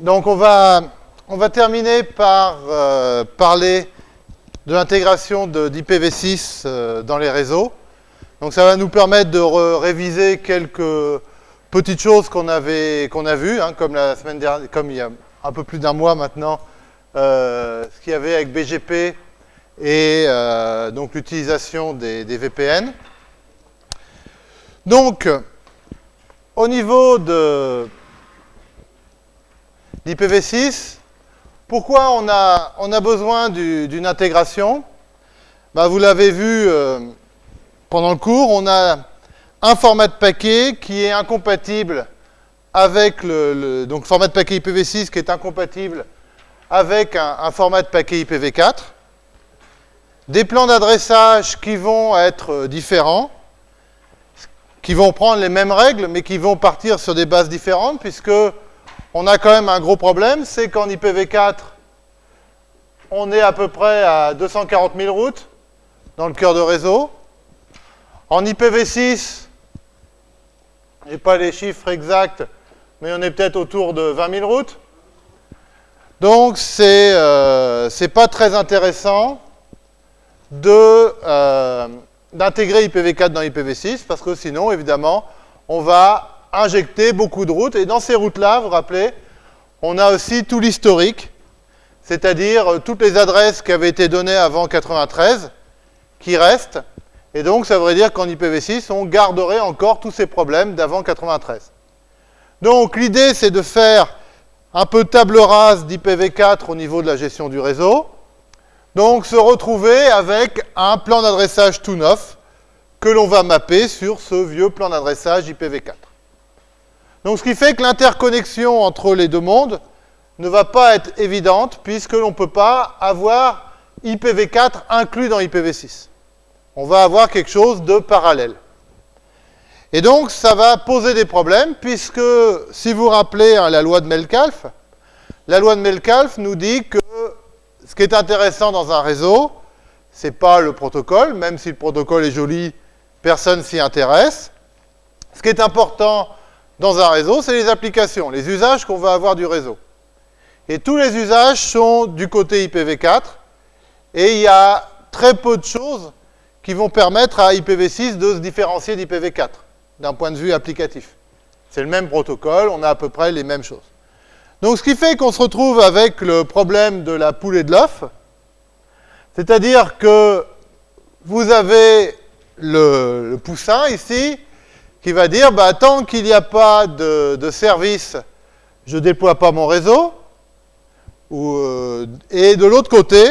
donc on va, terminer par euh, parler de l'intégration d'IPv6 euh, dans les réseaux. Donc ça va nous permettre de réviser quelques petites choses qu'on avait a vues, hein, comme la semaine dernière, comme il y a un peu plus d'un mois maintenant, euh, ce qu'il y avait avec BGP et donc l'utilisation des, VPN. Donc, au niveau de l'IPv6, pourquoi on a, besoin d'une intégration? Bah, Vous l'avez vu euh, pendant le cours, on a un format de paquet qui est incompatible avec le, donc format de paquet IPv6 qui est incompatible avec un, un format de paquet IPv4, des plans d'adressage qui vont être différents, qui vont prendre les mêmes règles, mais qui vont partir sur des bases différentes, puisque on a quand même un gros problème, c'est qu'en IPv4, on est à peu près à 240 000 routes dans le cœur de réseau. En IPv6, je n'ai pas les chiffres exacts, mais on est peut-être autour de 20 000 routes. Donc, c'est euh, pas très intéressant euh, d'intégrer IPv4 dans IPv6, parce que sinon, évidemment, on va injecter beaucoup de routes. Et dans ces routes-là, vous vous rappelez, on a aussi tout l'historique, c'est-à-dire euh, toutes les adresses qui avaient été données avant 93, qui restent. Et donc, ça voudrait dire qu'en IPv6, on garderait encore tous ces problèmes d'avant 93. Donc, l'idée, c'est de faire un peu table rase d'IPv4 au niveau de la gestion du réseau. Donc, se retrouver avec un plan d'adressage tout neuf que l'on va mapper sur ce vieux plan d'adressage IPv4. Donc ce qui fait que l'interconnexion entre les deux mondes ne va pas être évidente puisque l'on ne peut pas avoir IPv4 inclus dans IPv6. On va avoir quelque chose de parallèle. Et donc ça va poser des problèmes puisque si vous rappelez hein, la loi de Melcalf, la loi de Melcalf nous dit que ce qui est intéressant dans un réseau, ce n'est pas le protocole, même si le protocole est joli, personne s'y intéresse. Ce qui est important dans un réseau, c'est les applications, les usages qu'on va avoir du réseau. Et tous les usages sont du côté IPv4, et il y a très peu de choses qui vont permettre à IPv6 de se différencier d'IPv4, d'un point de vue applicatif. C'est le même protocole, on a à peu près les mêmes choses. Donc ce qui fait qu'on se retrouve avec le problème de la poule et de l'œuf, c'est-à-dire que vous avez le, le poussin ici, qui va dire, bah, tant qu'il n'y a pas de, service, je ne déploie pas mon réseau. Euh, et de l'autre côté,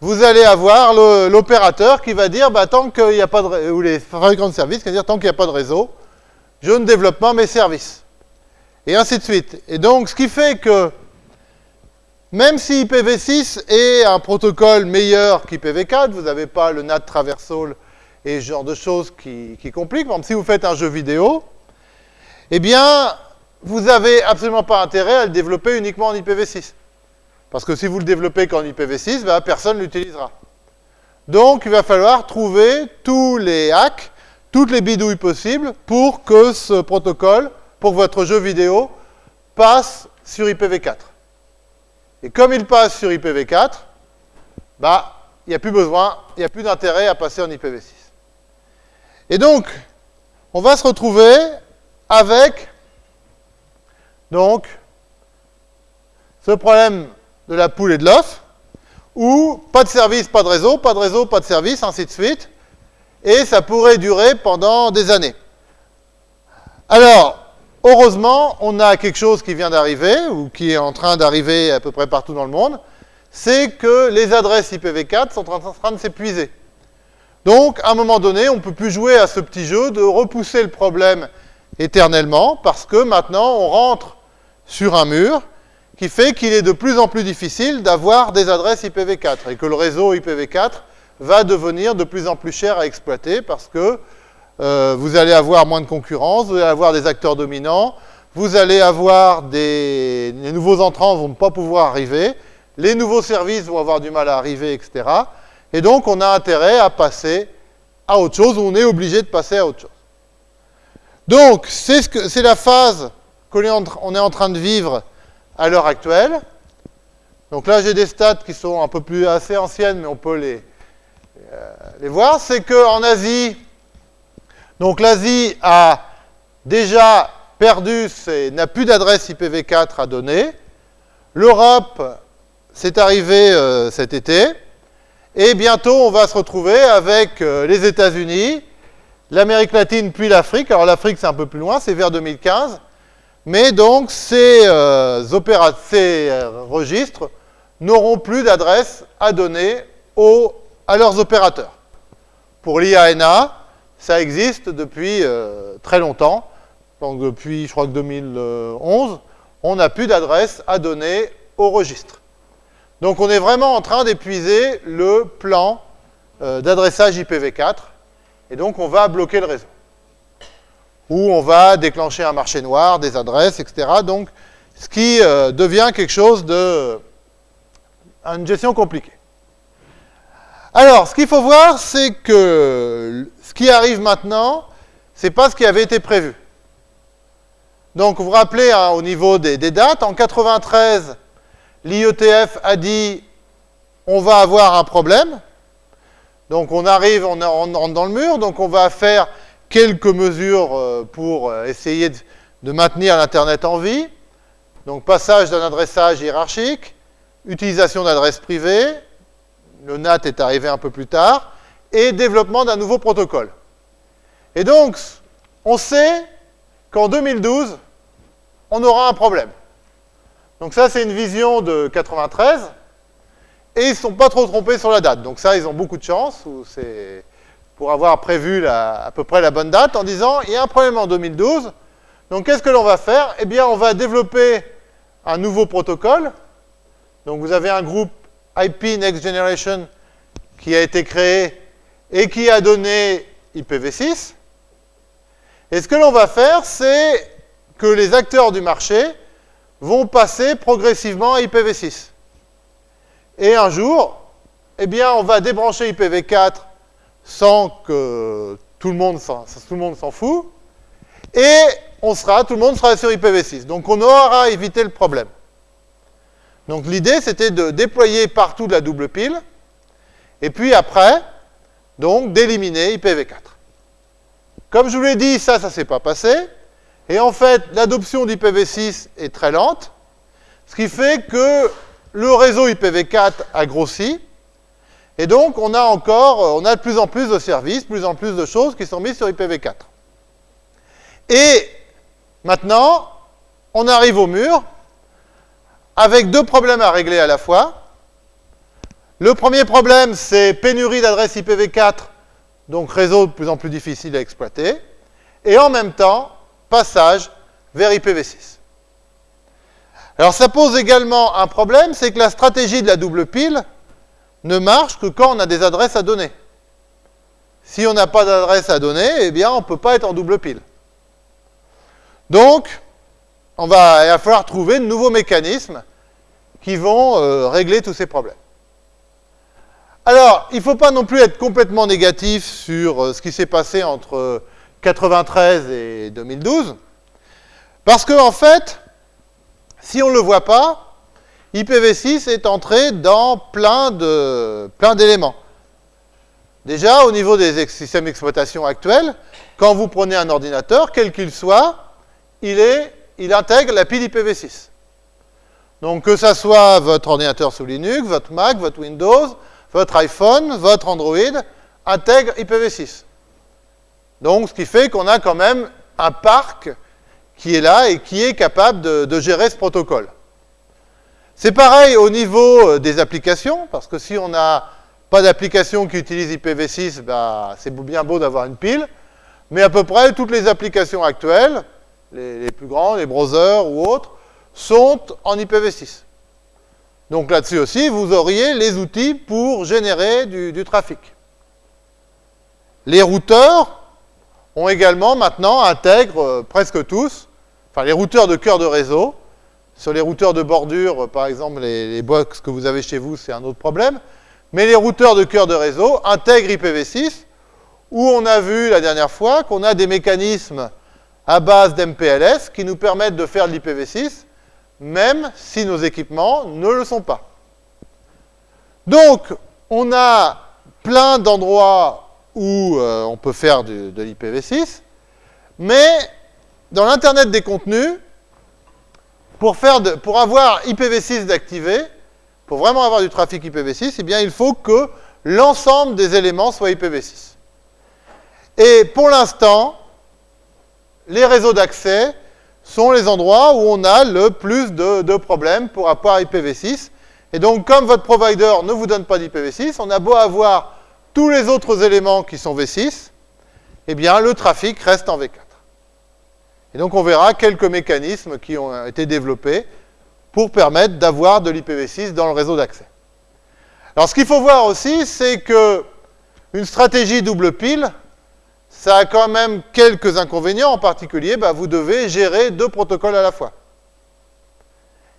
vous allez avoir l'opérateur qui va dire, bah, tant qu'il n'y a pas de ou les fabricants de services qui vont dire, tant qu'il n'y a pas de réseau, je ne développe pas mes services. Et ainsi de suite. Et donc, ce qui fait que, même si IPv6 est un protocole meilleur qu'IPv4, vous n'avez pas le NAT traversal et ce genre de choses qui, compliquent. Par exemple, si vous faites un jeu vidéo, eh bien, vous n'avez absolument pas intérêt à le développer uniquement en IPv6. Parce que si vous le développez qu'en IPv6, ben, personne ne l'utilisera. Donc, il va falloir trouver tous les hacks, toutes les bidouilles possibles pour que ce protocole, pour que votre jeu vidéo, passe sur IPv4. Et comme il passe sur IPv4, bah, il n'y a plus besoin, il n'y a plus d'intérêt à passer en IPv6. Et donc, on va se retrouver avec ce problème de la poule et de l'œuf, où pas de service, pas de réseau, pas de réseau, pas de service, ainsi de suite, et ça pourrait durer pendant des années. Alors, heureusement, on a quelque chose qui vient d'arriver, ou qui est en train d'arriver à peu près partout dans le monde, c'est que les adresses IPv4 sont en train de s'épuiser. Donc, à un moment donné, on ne peut plus jouer à ce petit jeu de repousser le problème éternellement, parce que maintenant, on rentre sur un mur qui fait qu'il est de plus en plus difficile d'avoir des adresses IPv4, et que le réseau IPv4 va devenir de plus en plus cher à exploiter, parce que euh, vous allez avoir moins de concurrence, vous allez avoir des acteurs dominants, vous allez avoir des... Nouveaux entrants ne vont pas pouvoir arriver, les nouveaux services vont avoir du mal à arriver, etc., et donc, on a intérêt à passer à autre chose, ou on est obligé de passer à autre chose. Donc, c'est ce la phase qu'on est, en train de vivre à l'heure actuelle. Donc là, j'ai des stats qui sont un peu plus assez anciennes, mais on peut les, euh, les voir. C'est qu'en Asie, donc l'Asie a déjà perdu, n'a plus d'adresse IPv4 à donner. L'Europe, c'est arrivé euh, cet été. Et bientôt, on va se retrouver avec euh, les États-Unis, l'Amérique latine, puis l'Afrique. Alors l'Afrique, c'est un peu plus loin, c'est vers 2015. Mais donc, ces, euh, ces registres n'auront plus d'adresse à donner aux, à leurs opérateurs. Pour l'IANA, ça existe depuis très longtemps. Donc depuis, je crois que 2011, on n'a plus d'adresse à donner au registre. Donc on est vraiment en train d'épuiser le plan euh, d'adressage IPv4, et donc on va bloquer le réseau. Ou on va déclencher un marché noir, des adresses, etc. Donc, ce qui euh, devient quelque chose de... une gestion compliquée. Alors, ce qu'il faut voir, c'est que ce qui arrive maintenant, ce n'est pas ce qui avait été prévu. Donc, vous vous rappelez, hein, au niveau des, dates, en 93, l'IETF a dit on va avoir un problème. Donc, on arrive, on rentre dans le mur, donc on va faire quelques mesures euh, pour euh, essayer de maintenir l'Internet en vie. Donc, passage d'un adressage hiérarchique, utilisation d'adresses privées, le NAT est arrivé un peu plus tard, et développement d'un nouveau protocole. Et donc, on sait qu'en 2012, on aura un problème. Donc ça, c'est une vision de 93, et ils ne sont pas trop trompés sur la date. Donc ça, ils ont beaucoup de chance, pour avoir prévu à peu près la bonne date, en disant, il y a un problème en 2012, donc qu'est-ce que l'on va faire? Eh bien, on va développer un nouveau protocole. Donc vous avez un groupe IP Next Generation qui a été créé et qui a donné IPv6. Et ce que l'on va faire, c'est que les acteurs du marché vont passer progressivement à IPv6. Et un jour, eh bien, on va débrancher IPv4 sans que tout le monde s'en fout, et on sera, tout le monde sera sur IPv6. Donc on aura évité le problème. Donc l'idée, c'était de déployer partout de la double pile, et puis après, donc d'éliminer IPv4. Comme je vous l'ai dit, ça, ça ne s'est pas passé. Et en fait, l'adoption d'IPv6 est très lente, ce qui fait que le réseau IPv4 a grossi, et donc on a encore, on a de plus en plus de services, de plus en plus de choses qui sont mises sur IPv4. Et maintenant, on arrive au mur, avec deux problèmes à régler à la fois. Le premier problème, c'est pénurie d'adresses IPv4, donc réseau de plus en plus difficile à exploiter. Et en même temps, passage vers IPv6. Alors ça pose également un problème, c'est que la stratégie de la double pile ne marche que quand on a des adresses à donner. Si on n'a pas d'adresse à donner, eh bien on ne peut pas être en double pile. Donc, on va, il va falloir trouver de nouveaux mécanismes qui vont euh, régler tous ces problèmes. Alors, il ne faut pas non plus être complètement négatif sur euh, ce qui s'est passé entre 93 et 2012. Parce que, en fait, si on ne le voit pas, IPv6 est entré dans plein d'éléments. Plein Déjà, au niveau des systèmes d'exploitation actuels, quand vous prenez un ordinateur, quel qu'il soit, il, est, il intègre la pile IPv6. Donc, que ce soit votre ordinateur sous Linux, votre Mac, votre Windows, votre iPhone, votre Android, intègre IPv6. Donc, ce qui fait qu'on a quand même un parc qui est là et qui est capable de, gérer ce protocole. C'est pareil au niveau euh, des applications, parce que si on n'a pas d'application qui utilise IPv6, bah, c'est bien beau d'avoir une pile, mais à peu près toutes les applications actuelles, les, plus grands, les browsers ou autres, sont en IPv6. Donc là-dessus aussi, vous auriez les outils pour générer du trafic. Les routeurs, ont également maintenant intègrent euh, presque tous, enfin les routeurs de cœur de réseau, sur les routeurs de bordure, euh, par exemple les, box que vous avez chez vous, c'est un autre problème, mais les routeurs de cœur de réseau intègrent IPv6, où on a vu la dernière fois qu'on a des mécanismes à base d'MPLS qui nous permettent de faire de l'IPv6, même si nos équipements ne le sont pas. Donc, on a plein d'endroits où euh, on peut faire de l'IPv6, mais dans l'Internet des contenus, pour, avoir IPv6 d'activer, pour vraiment avoir du trafic IPv6, eh bien, il faut que l'ensemble des éléments soient IPv6. Et pour l'instant, les réseaux d'accès sont les endroits où on a le plus de, problèmes pour avoir IPv6. Et donc, comme votre provider ne vous donne pas d'IPv6, on a beau avoir tous les autres éléments qui sont V6, eh bien, le trafic reste en V4. Et donc, on verra quelques mécanismes qui ont été développés pour permettre d'avoir de l'IPv6 dans le réseau d'accès. Alors, ce qu'il faut voir aussi, c'est que une stratégie double pile, ça a quand même quelques inconvénients. En particulier, bah, vous devez gérer deux protocoles à la fois.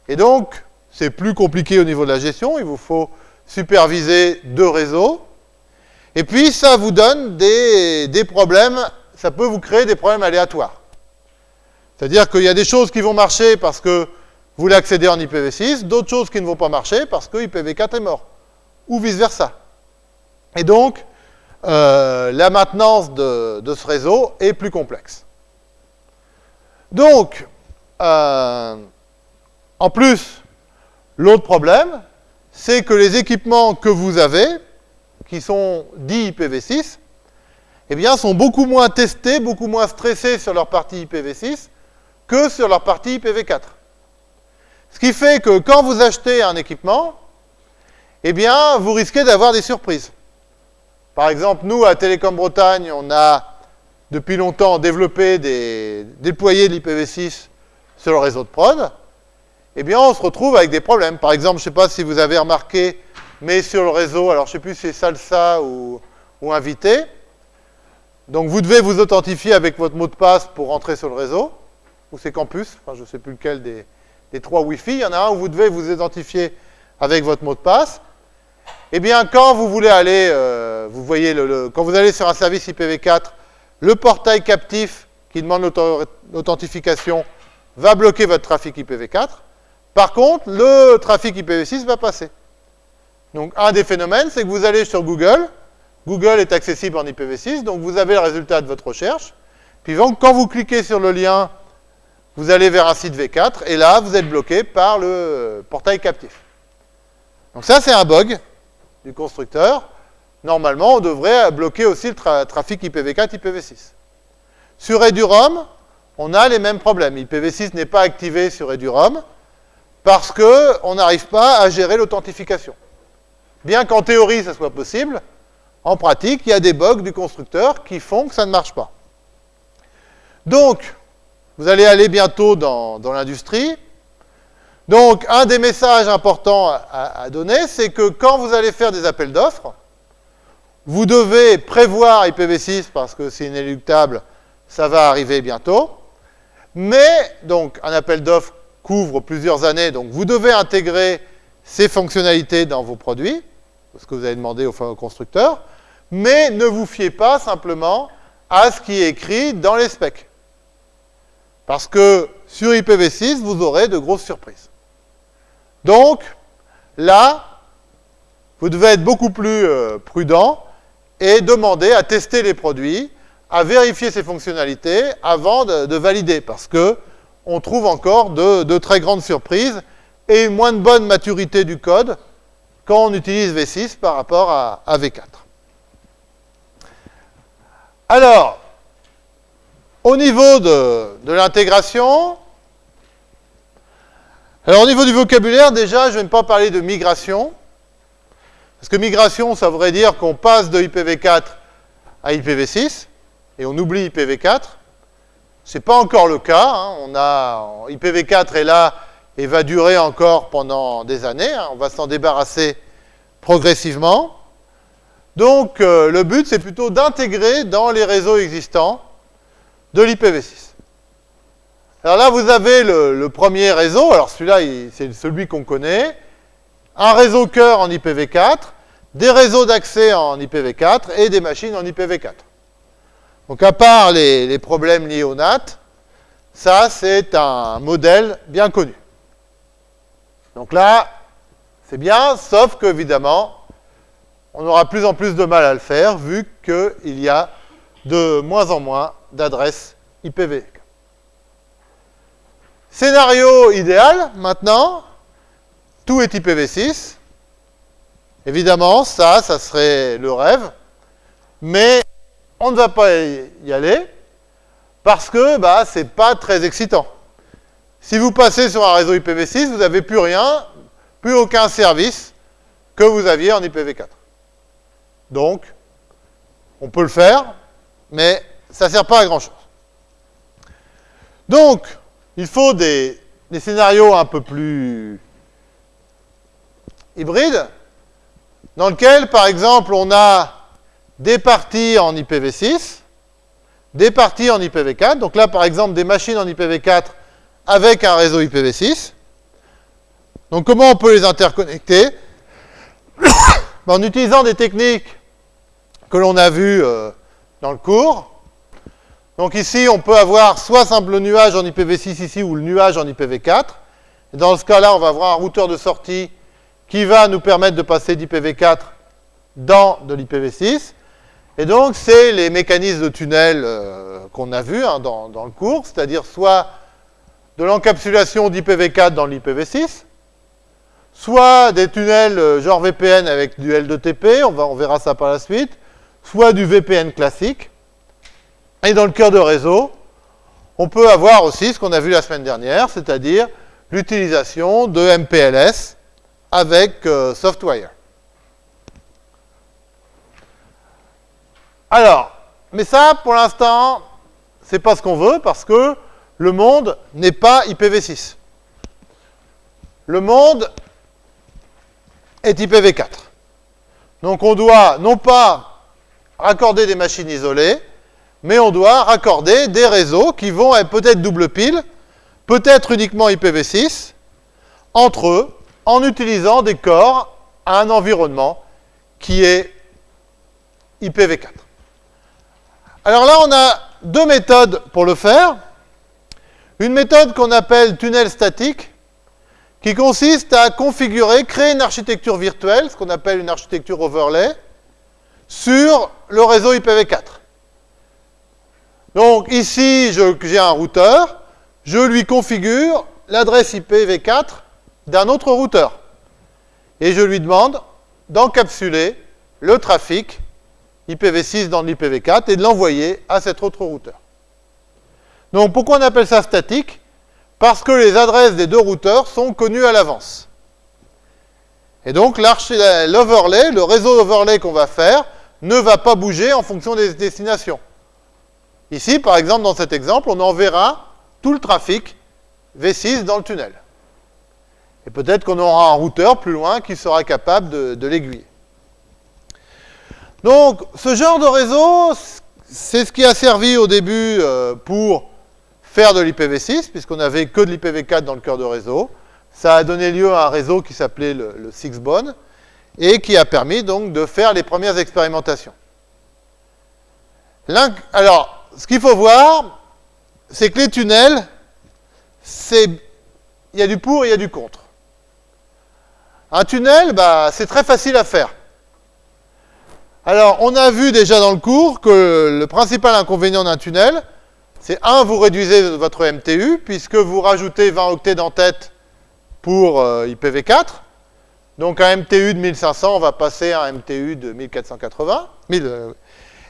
Et donc, c'est plus compliqué au niveau de la gestion. Il vous faut superviser deux réseaux. Et puis, ça vous donne des, problèmes, ça peut vous créer des problèmes aléatoires. C'est-à-dire qu'il y a des choses qui vont marcher parce que vous voulez accéder en IPv6, d'autres choses qui ne vont pas marcher parce que IPv4 est mort, ou vice-versa. Et donc, euh, la maintenance de, ce réseau est plus complexe. Donc, euh, en plus, l'autre problème, c'est que les équipements que vous avez, qui sont dits IPv6, eh bien, sont beaucoup moins testés, beaucoup moins stressés sur leur partie IPv6 que sur leur partie IPv4. Ce qui fait que quand vous achetez un équipement, eh bien, vous risquez d'avoir des surprises. Par exemple, nous, à Télécom Bretagne, on a depuis longtemps développé des, déployé l'IPv6 sur le réseau de prod. Eh bien, on se retrouve avec des problèmes. Par exemple, je ne sais pas si vous avez remarqué, mais sur le réseau, alors je ne sais plus si c'est Salsa ou, Invité, donc vous devez vous authentifier avec votre mot de passe pour rentrer sur le réseau, ou c'est Campus, je ne sais plus lequel des, des trois Wi-Fi. Il y en a un où vous devez vous identifier avec votre mot de passe. Eh bien, quand vous voulez aller, euh, vous voyez, le, quand vous allez sur un service IPv4, le portail captif qui demande l'authentification va bloquer votre trafic IPv4. Par contre, le trafic IPv6 va passer. Donc, un des phénomènes, c'est que vous allez sur Google, Google est accessible en IPv6, donc vous avez le résultat de votre recherche. Puis quand vous cliquez sur le lien, vous allez vers un site V4, et là, vous êtes bloqué par le portail captif. Donc ça, c'est un bug du constructeur, normalement, on devrait bloquer aussi le trafic IPv4, IPv6. Sur Edurom, on a les mêmes problèmes. IPv6 n'est pas activé sur Edurom parce qu'on n'arrive pas à gérer l'authentification. Bien qu'en théorie, ça soit possible, en pratique, il y a des bugs du constructeur qui font que ça ne marche pas. Donc, vous allez aller bientôt dans l'industrie, donc, un des messages importants à, donner, c'est que quand vous allez faire des appels d'offres, vous devez prévoir IPv6 parce que c'est inéluctable, ça va arriver bientôt. Mais, donc, un appel d'offres couvre plusieurs années, donc vous devez intégrer ces fonctionnalités dans vos produits, ce que vous avez demandé au, constructeur, mais ne vous fiez pas simplement à ce qui est écrit dans les specs. Parce que sur IPv6, vous aurez de grosses surprises. Donc, là, vous devez être beaucoup plus euh, prudent et demander à tester les produits, à vérifier ces fonctionnalités avant de, valider, parce que on trouve encore de, très grandes surprises et une moins de bonne maturité du code quand on utilise V6 par rapport à, à V4. Alors, au niveau de l'intégration, alors au niveau du vocabulaire, déjà, je ne vais pas parler de migration. Parce que migration, ça voudrait dire qu'on passe de IPv4 à IPv6, et on oublie IPv4. Ce n'est pas encore le cas. Hein. On a, IPv4 est là et va durer encore pendant des années. Hein. On va s'en débarrasser progressivement. Donc, euh, le but, c'est plutôt d'intégrer dans les réseaux existants de l'IPv6. Alors là, vous avez le, premier réseau. Alors celui-là, c'est celui qu'on connaît. Un réseau cœur en IPv4, des réseaux d'accès en IPv4 et des machines en IPv4. Donc à part les, problèmes liés au NAT, ça c'est un modèle bien connu. Donc là, c'est bien, sauf qu'évidemment, on aura plus en plus de mal à le faire, vu qu'il y a de moins en moins d'adresses IPv. Scénario idéal, maintenant, tout est IPv6. Évidemment, ça, ça serait le rêve, mais on ne va pas y aller parce que bah, ce n'est pas très excitant. Si vous passez sur un réseau IPv6, vous n'avez plus rien, plus aucun service que vous aviez en IPv4. Donc, on peut le faire, mais ça ne sert pas à grand-chose. Donc, il faut des, scénarios un peu plus hybrides, dans lesquels, par exemple, on a des parties en IPv6, des parties en IPv4. Donc là, par exemple, des machines en IPv4 avec un réseau IPv6. Donc comment on peut les interconnecter? En utilisant des techniques que l'on a vues euh, dans le cours. Donc ici, on peut avoir soit simple nuage en IPv6 ici, ou le nuage en IPv4. Et dans ce cas-là, on va avoir un routeur de sortie qui va nous permettre de passer d'IPv4 dans de l'IPv6. Et donc, c'est les mécanismes de tunnel euh, qu'on a vus hein, dans, le cours, c'est-à-dire soit de l'encapsulation d'IPv4 dans l'IPv6, soit des tunnels euh, genre VPN avec du L2TP, on, va, verra ça par la suite, soit du VPN classique. Et dans le cœur de réseau, on peut avoir aussi ce qu'on a vu la semaine dernière, c'est-à-dire l'utilisation de MPLS avec euh, Softwire. Alors, mais ça, pour l'instant, c'est pas ce qu'on veut, parce que le monde n'est pas IPv6. Le monde est IPv4. Donc on doit non pas raccorder des machines isolées, mais on doit raccorder des réseaux qui vont être peut-être double pile, peut-être uniquement IPv6, entre eux, en utilisant des corps à un environnement qui est IPv4. Alors là, on a deux méthodes pour le faire. Une méthode qu'on appelle tunnel statique, qui consiste à configurer, créer une architecture virtuelle, ce qu'on appelle une architecture overlay, sur le réseau IPv4. Donc ici, j'ai un routeur, je lui configure l'adresse IPv4 d'un autre routeur. Et je lui demande d'encapsuler le trafic IPv6 dans l'IPv4 et de l'envoyer à cet autre routeur. Donc pourquoi on appelle ça statique? Parce que les adresses des deux routeurs sont connues à l'avance. Et donc l'overlay, le réseau overlay qu'on va faire, ne va pas bouger en fonction des destinations. Ici, par exemple, dans cet exemple, on enverra tout le trafic V6 dans le tunnel. Et peut-être qu'on aura un routeur plus loin qui sera capable de, l'aiguiller. Donc, ce genre de réseau, c'est ce qui a servi au début euh, pour de l'IPv6, puisqu'on n'avait que de l'IPv4 dans le cœur de réseau. Ça a donné lieu à un réseau qui s'appelait le, le Sixbone, et qui a permis donc de faire les premières expérimentations. Alors, ce qu'il faut voir, c'est que les tunnels, il y a du pour et il y a du contre. Un tunnel, bah, c'est très facile à faire. Alors, on a vu déjà dans le cours que le principal inconvénient d'un tunnel, c'est un, vous réduisez votre MTU, puisque vous rajoutez 20 octets d'entête pour euh, IPv4. Donc un MTU de 1500, on va passer à un MTU de 1480. Euh,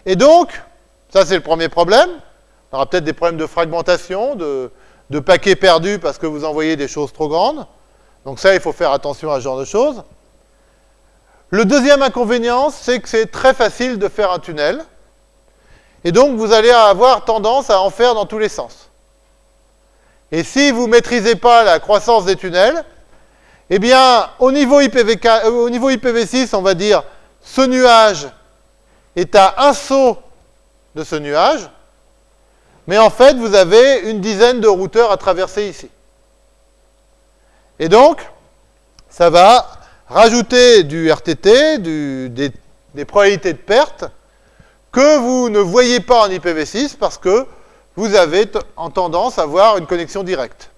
et donc, ça c'est le premier problème. On aura peut-être des problèmes de fragmentation, de paquets perdus parce que vous envoyez des choses trop grandes. Donc ça, il faut faire attention à ce genre de choses. Le deuxième inconvénient, c'est que c'est très facile de faire un tunnel. Et donc, vous allez avoir tendance à en faire dans tous les sens. Et si vous ne maîtrisez pas la croissance des tunnels, eh bien, au niveau, IPv4, euh, au niveau IPv6, on va dire, ce nuage est à un saut de ce nuage, mais en fait, vous avez une dizaine de routeurs à traverser ici. Et donc, ça va rajouter du RTT, des, probabilités de perte, que vous ne voyez pas en IPv6 parce que vous avez en tendance à avoir une connexion directe.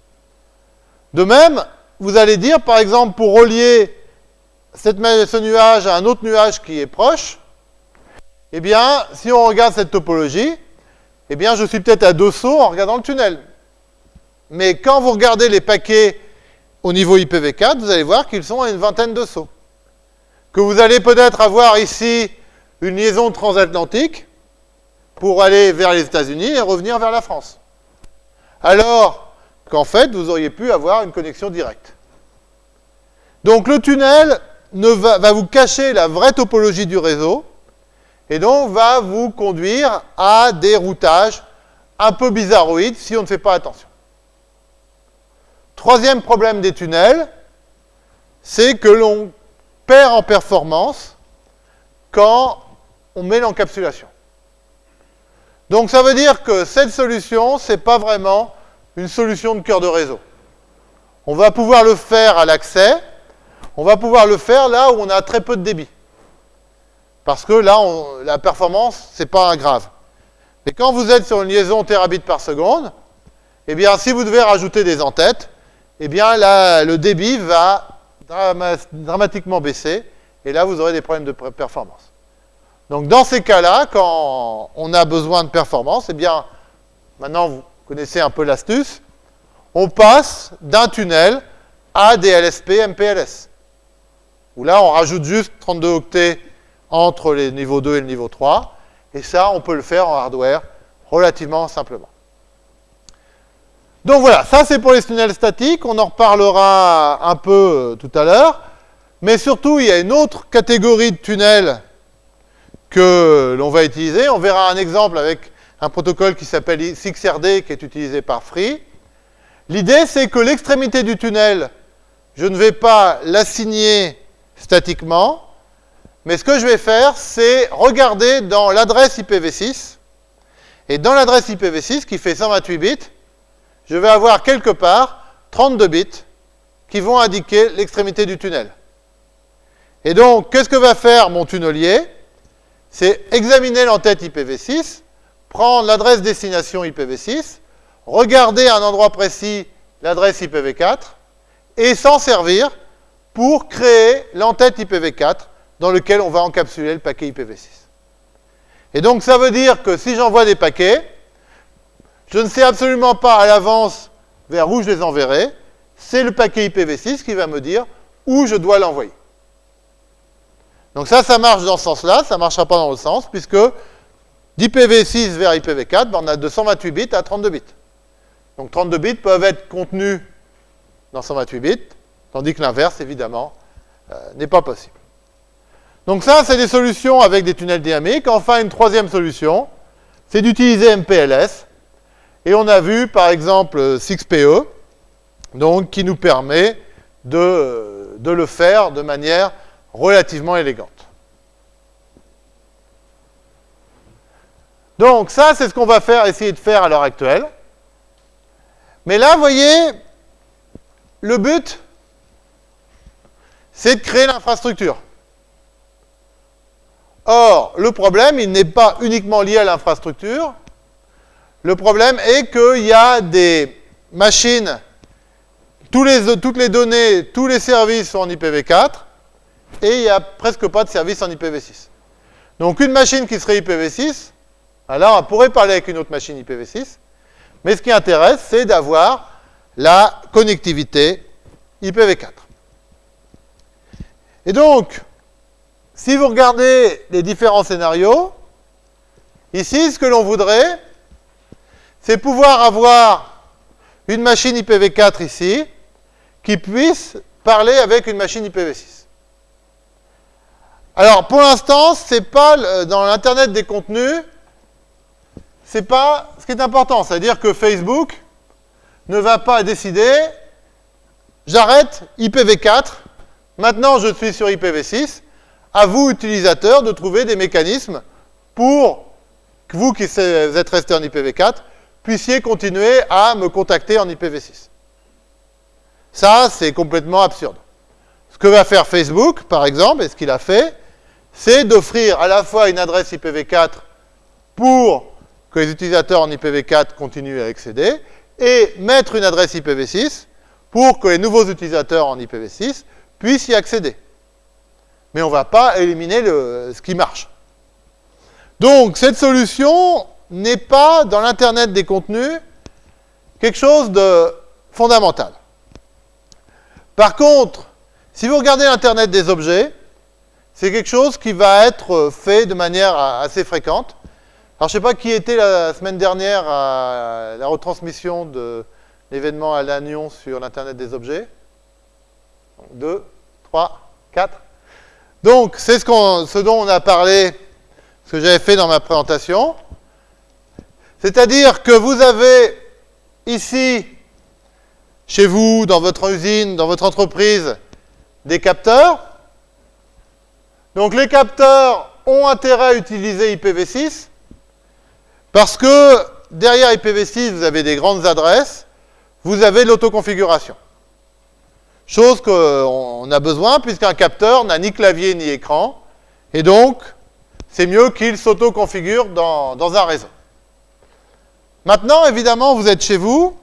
De même, vous allez dire, par exemple, pour relier cette, ce nuage à un autre nuage qui est proche, eh bien, si on regarde cette topologie, eh bien, je suis peut-être à deux sauts en regardant le tunnel. Mais quand vous regardez les paquets au niveau IPv4, vous allez voir qu'ils sont à une vingtaine de sauts. Que vous allez peut-être avoir ici une liaison transatlantique pour aller vers les États-Unis et revenir vers la France. Alors qu'en fait, vous auriez pu avoir une connexion directe. Donc le tunnel ne va, va vous cacher la vraie topologie du réseau, et donc va vous conduire à des routages un peu bizarroïdes si on ne fait pas attention. Troisième problème des tunnels, c'est que l'on perd en performance quand on met l'encapsulation. Donc ça veut dire que cette solution, ce n'est pas vraiment une solution de cœur de réseau. On va pouvoir le faire à l'accès, on va pouvoir le faire là où on a très peu de débit. Parce que là, la performance, ce n'est pas grave. Mais quand vous êtes sur une liaison terabits par seconde, eh bien, si vous devez rajouter des entêtes, eh bien, là, le débit va dramatiquement baisser, et là, vous aurez des problèmes de performance. Donc, dans ces cas-là, quand on a besoin de performance, eh bien, maintenant, vous connaissez un peu l'astuce, on passe d'un tunnel à des LSP MPLS, où là, on rajoute juste 32 octets entre les niveaux 2 et le niveau 3, et ça, on peut le faire en hardware relativement simplement. Donc voilà, ça c'est pour les tunnels statiques, on en reparlera un peu euh, tout à l'heure. Mais surtout, il y a une autre catégorie de tunnels que l'on va utiliser. On verra un exemple avec un protocole qui s'appelle 6RD qui est utilisé par Free. L'idée, c'est que l'extrémité du tunnel, je ne vais pas l'assigner statiquement, mais ce que je vais faire, c'est regarder dans l'adresse IPv6, et dans l'adresse IPv6 qui fait 128 bits, je vais avoir quelque part 32 bits qui vont indiquer l'extrémité du tunnel. Et donc, qu'est-ce que va faire mon tunnelier? C'est examiner l'entête IPv6, prendre l'adresse destination IPv6, regarder à un endroit précis l'adresse IPv4, et s'en servir pour créer l'entête IPv4 dans lequel on va encapsuler le paquet IPv6. Et donc, ça veut dire que si j'envoie des paquets, je ne sais absolument pas à l'avance vers où je les enverrai. C'est le paquet IPv6 qui va me dire où je dois l'envoyer. Donc ça, ça marche dans ce sens-là, ça ne marchera pas dans l'autre sens, puisque d'IPv6 vers IPv4, ben, on a de 128 bits à 32 bits. Donc 32 bits peuvent être contenus dans 128 bits, tandis que l'inverse, évidemment, euh, n'est pas possible. Donc ça, c'est des solutions avec des tunnels dynamiques. Enfin, une troisième solution, c'est d'utiliser MPLS. Et on a vu, par exemple, 6PE, donc, qui nous permet de, de le faire de manière relativement élégante. Donc, ça, c'est ce qu'on va faire, essayer de faire à l'heure actuelle. Mais là, vous voyez, le but, c'est de créer l'infrastructure. Or, le problème, il n'est pas uniquement lié à l'infrastructure, le problème est qu'il y a des machines, toutes les données, tous les services sont en IPv4, et il n'y a presque pas de service en IPv6. Donc une machine qui serait IPv6, alors on pourrait parler avec une autre machine IPv6, mais ce qui intéresse, c'est d'avoir la connectivité IPv4. Et donc, si vous regardez les différents scénarios, ici, ce que l'on voudrait, c'est pouvoir avoir une machine IPv4 ici, qui puisse parler avec une machine IPv6. Alors, pour l'instant, c'est pas dans l'Internet des contenus, c'est pas ce qui est important. C'est-à-dire que Facebook ne va pas décider, j'arrête IPv4, maintenant je suis sur IPv6, à vous, utilisateurs, de trouver des mécanismes pour que vous qui êtes resté en IPv4 puissiez continuer à me contacter en IPv6. Ça, c'est complètement absurde. Ce que va faire Facebook, par exemple, et ce qu'il a fait, c'est d'offrir à la fois une adresse IPv4 pour que les utilisateurs en IPv4 continuent à accéder, et mettre une adresse IPv6 pour que les nouveaux utilisateurs en IPv6 puissent y accéder. Mais on ne va pas éliminer ce qui marche. Donc, cette solution n'est pas, dans l'Internet des contenus, quelque chose de fondamental. Par contre, si vous regardez l'Internet des objets, c'est quelque chose qui va être fait de manière assez fréquente. Alors, je ne sais pas qui était la semaine dernière à la retransmission de l'événement à Lannion sur l'Internet des objets. Deux, trois, quatre. Donc, c'est ce, ce, dont on a parlé, ce que j'avais fait dans ma présentation. C'est-à-dire que vous avez ici, chez vous, dans votre usine, dans votre entreprise, des capteurs. Donc les capteurs ont intérêt à utiliser IPv6 parce que derrière IPv6, vous avez des grandes adresses, vous avez l'autoconfiguration. Chose qu'on a besoin puisqu'un capteur n'a ni clavier ni écran et donc c'est mieux qu'il s'autoconfigure dans, dans un réseau. Maintenant, évidemment, vous êtes chez vous,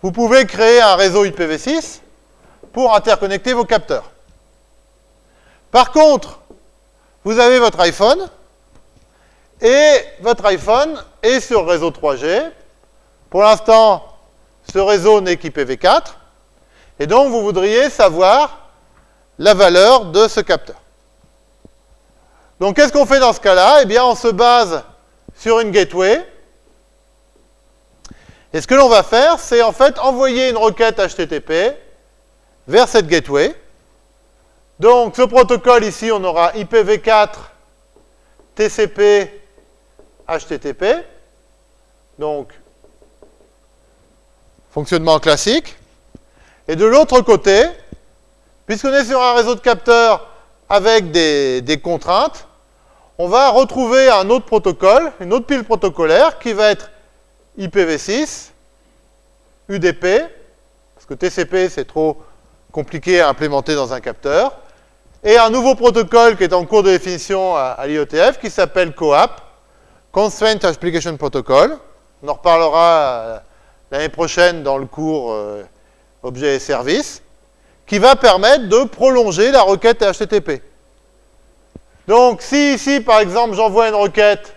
vous pouvez créer un réseau IPv6 pour interconnecter vos capteurs. Par contre, vous avez votre iPhone, et votre iPhone est sur réseau 3G. Pour l'instant, ce réseau n'est qu'IPv4, et donc vous voudriez savoir la valeur de ce capteur. Donc qu'est-ce qu'on fait dans ce cas-là? Eh bien, on se base sur une gateway, et ce que l'on va faire, c'est en fait envoyer une requête HTTP vers cette gateway. Donc, ce protocole ici, on aura IPv4, TCP, HTTP. Donc, fonctionnement classique. Et de l'autre côté, puisqu'on est sur un réseau de capteurs avec des, contraintes, on va retrouver un autre protocole, une autre pile protocolaire qui va être IPv6, UDP, parce que TCP c'est trop compliqué à implémenter dans un capteur, et un nouveau protocole qui est en cours de définition à, l'IETF qui s'appelle COAP, Constraint Application Protocol. On en reparlera euh, l'année prochaine dans le cours euh, Objets et Services, qui va permettre de prolonger la requête HTTP. Donc, si ici, par exemple, j'envoie une requête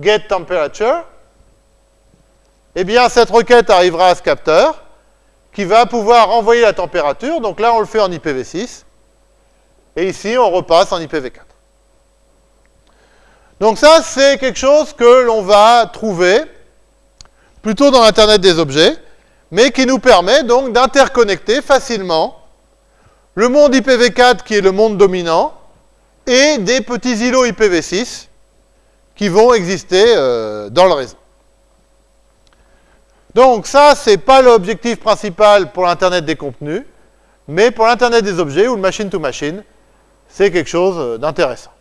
getTemperature, eh bien, cette requête arrivera à ce capteur qui va pouvoir envoyer la température. Donc là, on le fait en IPv6. Et ici, on repasse en IPv4. Donc ça, c'est quelque chose que l'on va trouver plutôt dans l'Internet des objets, mais qui nous permet donc d'interconnecter facilement le monde IPv4 qui est le monde dominant et des petits îlots IPv6 qui vont exister euh, dans le réseau. Donc ça, ce n'est pas l'objectif principal pour l'Internet des contenus, mais pour l'Internet des objets ou le machine-to-machine, c'est quelque chose d'intéressant.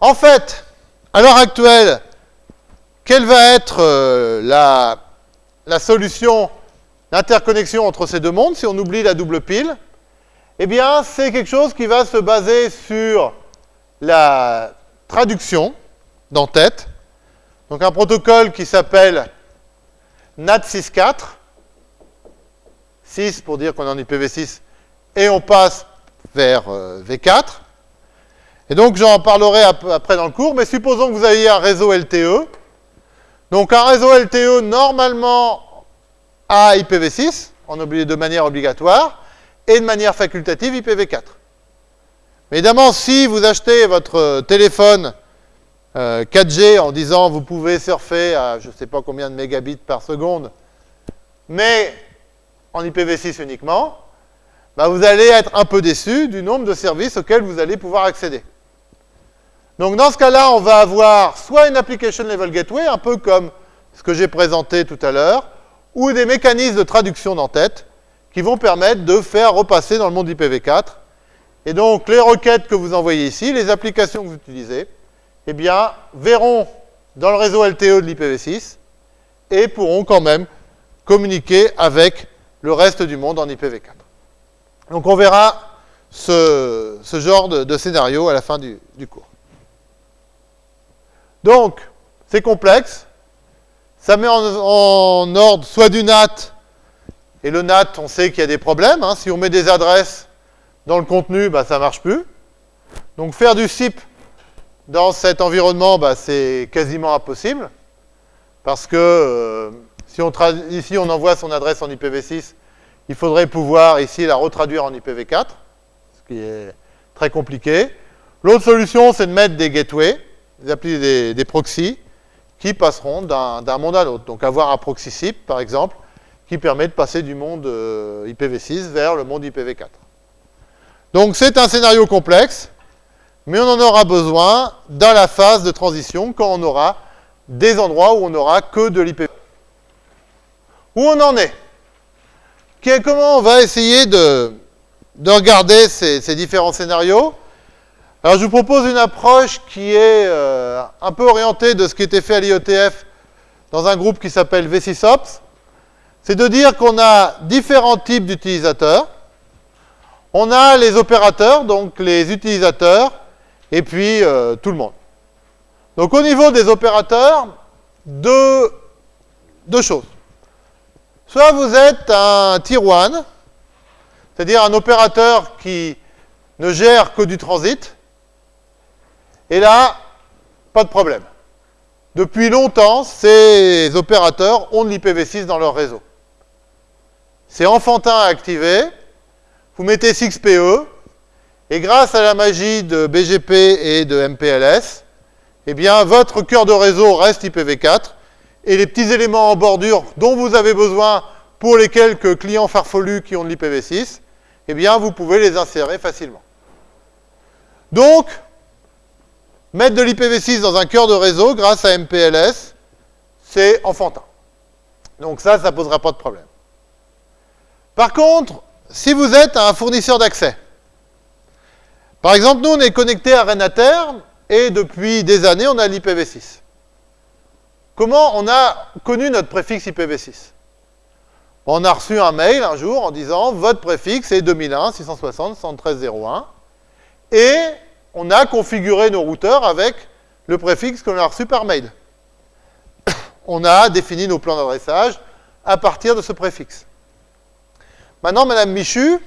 En fait, à l'heure actuelle, quelle va être euh, la, solution d'interconnexion entre ces deux mondes si on oublie la double pile? Eh bien, c'est quelque chose qui va se baser sur la traduction d'en-tête. Donc un protocole qui s'appelle NAT 6.4, 6 pour dire qu'on est en IPv6, et on passe vers euh, V4. Et donc j'en parlerai après dans le cours, mais supposons que vous ayez un réseau LTE. Donc un réseau LTE normalement à IPv6, on oublie de manière obligatoire, et de manière facultative IPv4. évidemment, si vous achetez votre téléphone 4G euh, en disant vous pouvez surfer à je ne sais pas combien de mégabits par seconde, mais en IPv6 uniquement, bah vous allez être un peu déçu du nombre de services auxquels vous allez pouvoir accéder. Donc dans ce cas-là, on va avoir soit une application level gateway, un peu comme ce que j'ai présenté tout à l'heure, ou des mécanismes de traduction d'en-tête qui vont permettre de faire repasser dans le monde IPv4. Et donc les requêtes que vous envoyez ici, les applications que vous utilisez, eh bien, verront dans le réseau LTE de l'IPv6 et pourront quand même communiquer avec le reste du monde en IPv4. Donc on verra ce, genre de, scénario à la fin du, cours. Donc, c'est complexe. Ça met en, ordre soit du NAT, Et le NAT, on sait qu'il y a des problèmes. hein. Si on met des adresses dans le contenu, bah, ça ne marche plus. Donc faire du SIP dans cet environnement, bah, c'est quasiment impossible. Parce que euh, si on on envoie son adresse en IPv6, il faudrait pouvoir ici la retraduire en IPv4, ce qui est très compliqué. L'autre solution, c'est de mettre des gateways, des, des, des proxys, qui passeront d'un d'un monde à l'autre. Donc avoir un proxy SIP, par exemple, qui permet de passer du monde euh, IPv6 vers le monde IPv4. Donc c'est un scénario complexe, mais on en aura besoin dans la phase de transition, quand on aura des endroits où on n'aura que de l'IPv4. Où on en est? Comment on va essayer de, de regarder ces, différents scénarios? Alors je vous propose une approche qui est euh, un peu orientée de ce qui était fait à l'IETF dans un groupe qui s'appelle V6Ops. C'est de dire qu'on a différents types d'utilisateurs. On a les opérateurs, donc les utilisateurs, et puis euh, tout le monde. Donc au niveau des opérateurs, deux choses. Soit vous êtes un tier 1, c'est-à-dire un opérateur qui ne gère que du transit, et là, pas de problème. Depuis longtemps, ces opérateurs ont de l'IPv6 dans leur réseau. C'est enfantin à activer, vous mettez 6PE, et grâce à la magie de BGP et de MPLS, eh bien, votre cœur de réseau reste IPv4, et les petits éléments en bordure dont vous avez besoin pour les quelques clients farfelus qui ont de l'IPv6, eh bien, vous pouvez les insérer facilement. Donc, mettre de l'IPv6 dans un cœur de réseau grâce à MPLS, c'est enfantin. Donc ça, ça ne posera pas de problème. Par contre, si vous êtes un fournisseur d'accès, par exemple, nous, on est connecté à Renater, et depuis des années, on a l'IPv6. Comment on a connu notre préfixe IPv6 On a reçu un mail un jour en disant votre préfixe est 2001 660 11301 et on a configuré nos routeurs avec le préfixe qu'on a reçu par mail. On a défini nos plans d'adressage à partir de ce préfixe. Maintenant, Madame Michu,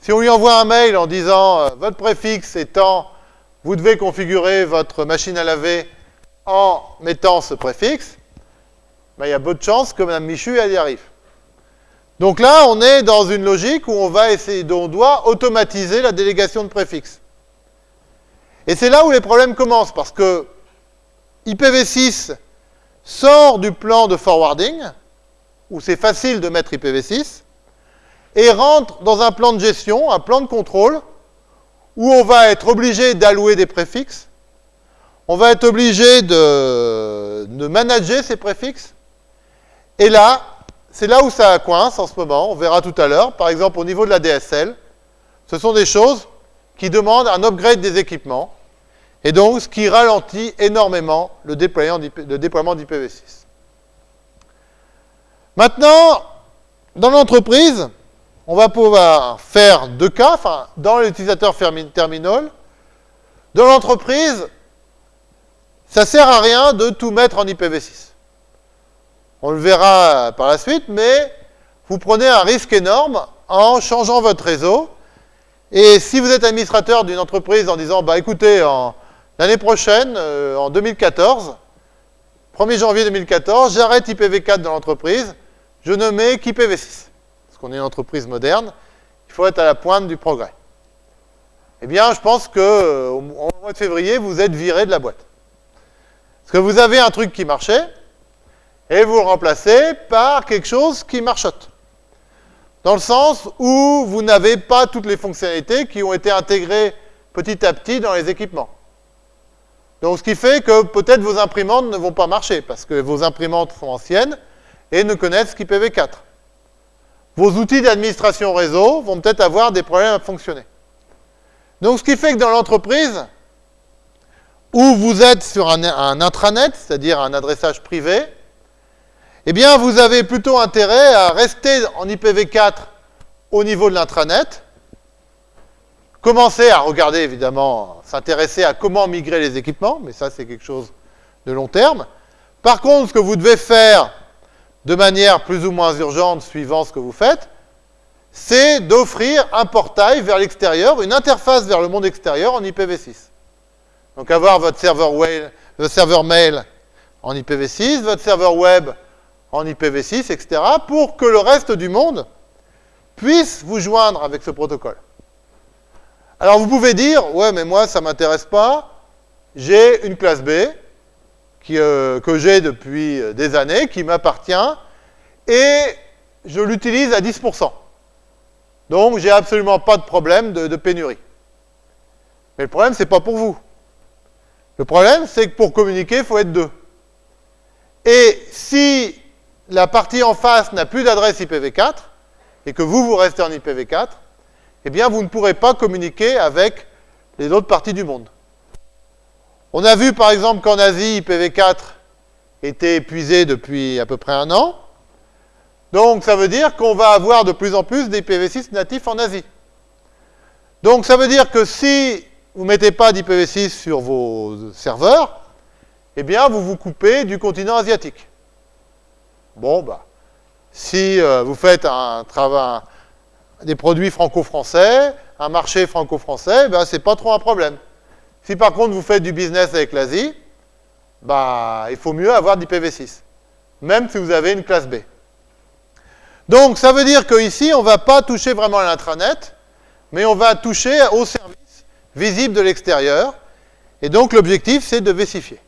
si on lui envoie un mail en disant euh, votre préfixe étant vous devez configurer votre machine à laver en mettant ce préfixe, ben, il y a peu de chances que Mme Michu elle y arrive. Donc là, on est dans une logique où on va essayer, on doit automatiser la délégation de préfixes. Et c'est là où les problèmes commencent, parce que IPv6 sort du plan de forwarding, où c'est facile de mettre IPv6, et rentre dans un plan de gestion, un plan de contrôle, où on va être obligé d'allouer des préfixes, on va être obligé de, manager ces préfixes. Et là, c'est là où ça coince en ce moment, on verra tout à l'heure. Par exemple, au niveau de la DSL, ce sont des choses qui demandent un upgrade des équipements, et donc ce qui ralentit énormément le déploiement d'IP- le déploiement d'IPv6. Maintenant, dans l'entreprise, on va pouvoir faire deux cas, enfin, dans l'utilisateur terminal. Dans l'entreprise, ça sert à rien de tout mettre en IPv6. On le verra par la suite, mais vous prenez un risque énorme en changeant votre réseau. Et si vous êtes administrateur d'une entreprise en disant, bah écoutez, l'année prochaine, euh, en 2014, 1er janvier 2014, j'arrête IPv4 dans l'entreprise, je ne mets qu'IPv6 parce qu'on est une entreprise moderne, il faut être à la pointe du progrès. Eh bien, je pense que euh, au mois de février, vous êtes viré de la boîte. Parce que vous avez un truc qui marchait, et vous le remplacez par quelque chose qui marchote. Dans le sens où vous n'avez pas toutes les fonctionnalités qui ont été intégrées petit à petit dans les équipements. Donc, ce qui fait que peut-être vos imprimantes ne vont pas marcher, parce que vos imprimantes sont anciennes et ne connaissent qu'IPv4 vos outils d'administration réseau vont peut-être avoir des problèmes à fonctionner. Donc, ce qui fait que dans l'entreprise, où vous êtes sur un, un intranet, c'est-à-dire un adressage privé, eh bien, vous avez plutôt intérêt à rester en IPv4 au niveau de l'intranet, commencer à regarder, évidemment, s'intéresser à comment migrer les équipements, mais ça, c'est quelque chose de long terme. Par contre, ce que vous devez faire de manière plus ou moins urgente suivant ce que vous faites, c'est d'offrir un portail vers l'extérieur, une interface vers le monde extérieur en IPv6. Donc avoir votre serveur, mail en IPv6, votre serveur web en IPv6, etc., pour que le reste du monde puisse vous joindre avec ce protocole. Alors vous pouvez dire, ouais, mais moi, ça ne m'intéresse pas, j'ai une classe B euh, que j'ai depuis euh, des années, qui m'appartient, et je l'utilise à 10%. Donc, j'ai absolument pas de problème de, de pénurie. Mais le problème, c'est pas pour vous. Le problème, c'est que pour communiquer, il faut être deux. Et si la partie en face n'a plus d'adresse IPv4, et que vous, vous restez en IPv4, eh bien, vous ne pourrez pas communiquer avec les autres parties du monde. On a vu, par exemple, qu'en Asie, IPv4 était épuisé depuis à peu près un an. Donc, ça veut dire qu'on va avoir de plus en plus d'IPv6 natifs en Asie. Donc, ça veut dire que si vous ne mettez pas d'IPv6 sur vos serveurs, eh bien, vous vous coupez du continent asiatique. Bon, bah, si euh, vous faites un travail, des produits franco-français, un marché franco-français, ben, c'est pas trop un problème. Si par contre vous faites du business avec l'Asie, bah, il faut mieux avoir d'IPv6, même si vous avez une classe B. Donc, ça veut dire qu'ici, on ne va pas toucher vraiment à l'intranet, mais on va toucher au service visible de l'extérieur. Et donc, l'objectif, c'est de vessifier.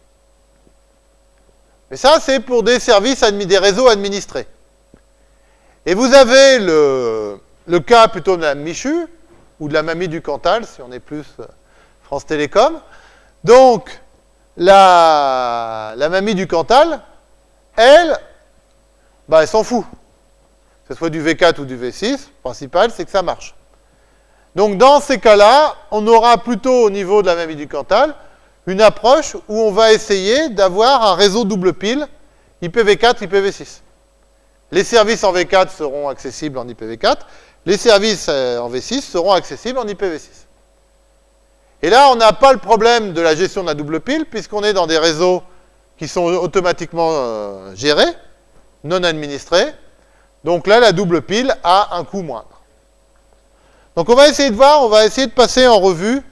Mais ça, c'est pour des services, des réseaux administrés. Et vous avez le, cas plutôt de la Michu, ou de la mamie du Cantal, si on est plus euh, France Télécom. Donc, la, la mamie du Cantal, elle, bah, elle s'en fout. Que ce soit du V4 ou du V6, le principal, c'est que ça marche. Donc, dans ces cas-là, on aura plutôt au niveau de la mamie du Cantal une approche où on va essayer d'avoir un réseau double pile IPv4, IPv6. Les services en V4 seront accessibles en IPv4, les services euh, en V6 seront accessibles en IPv6. Et là, on n'a pas le problème de la gestion de la double pile, puisqu'on est dans des réseaux qui sont automatiquement euh, gérés, non administrés. Donc là, la double pile a un coût moindre. Donc on va essayer de voir, on va essayer de passer en revue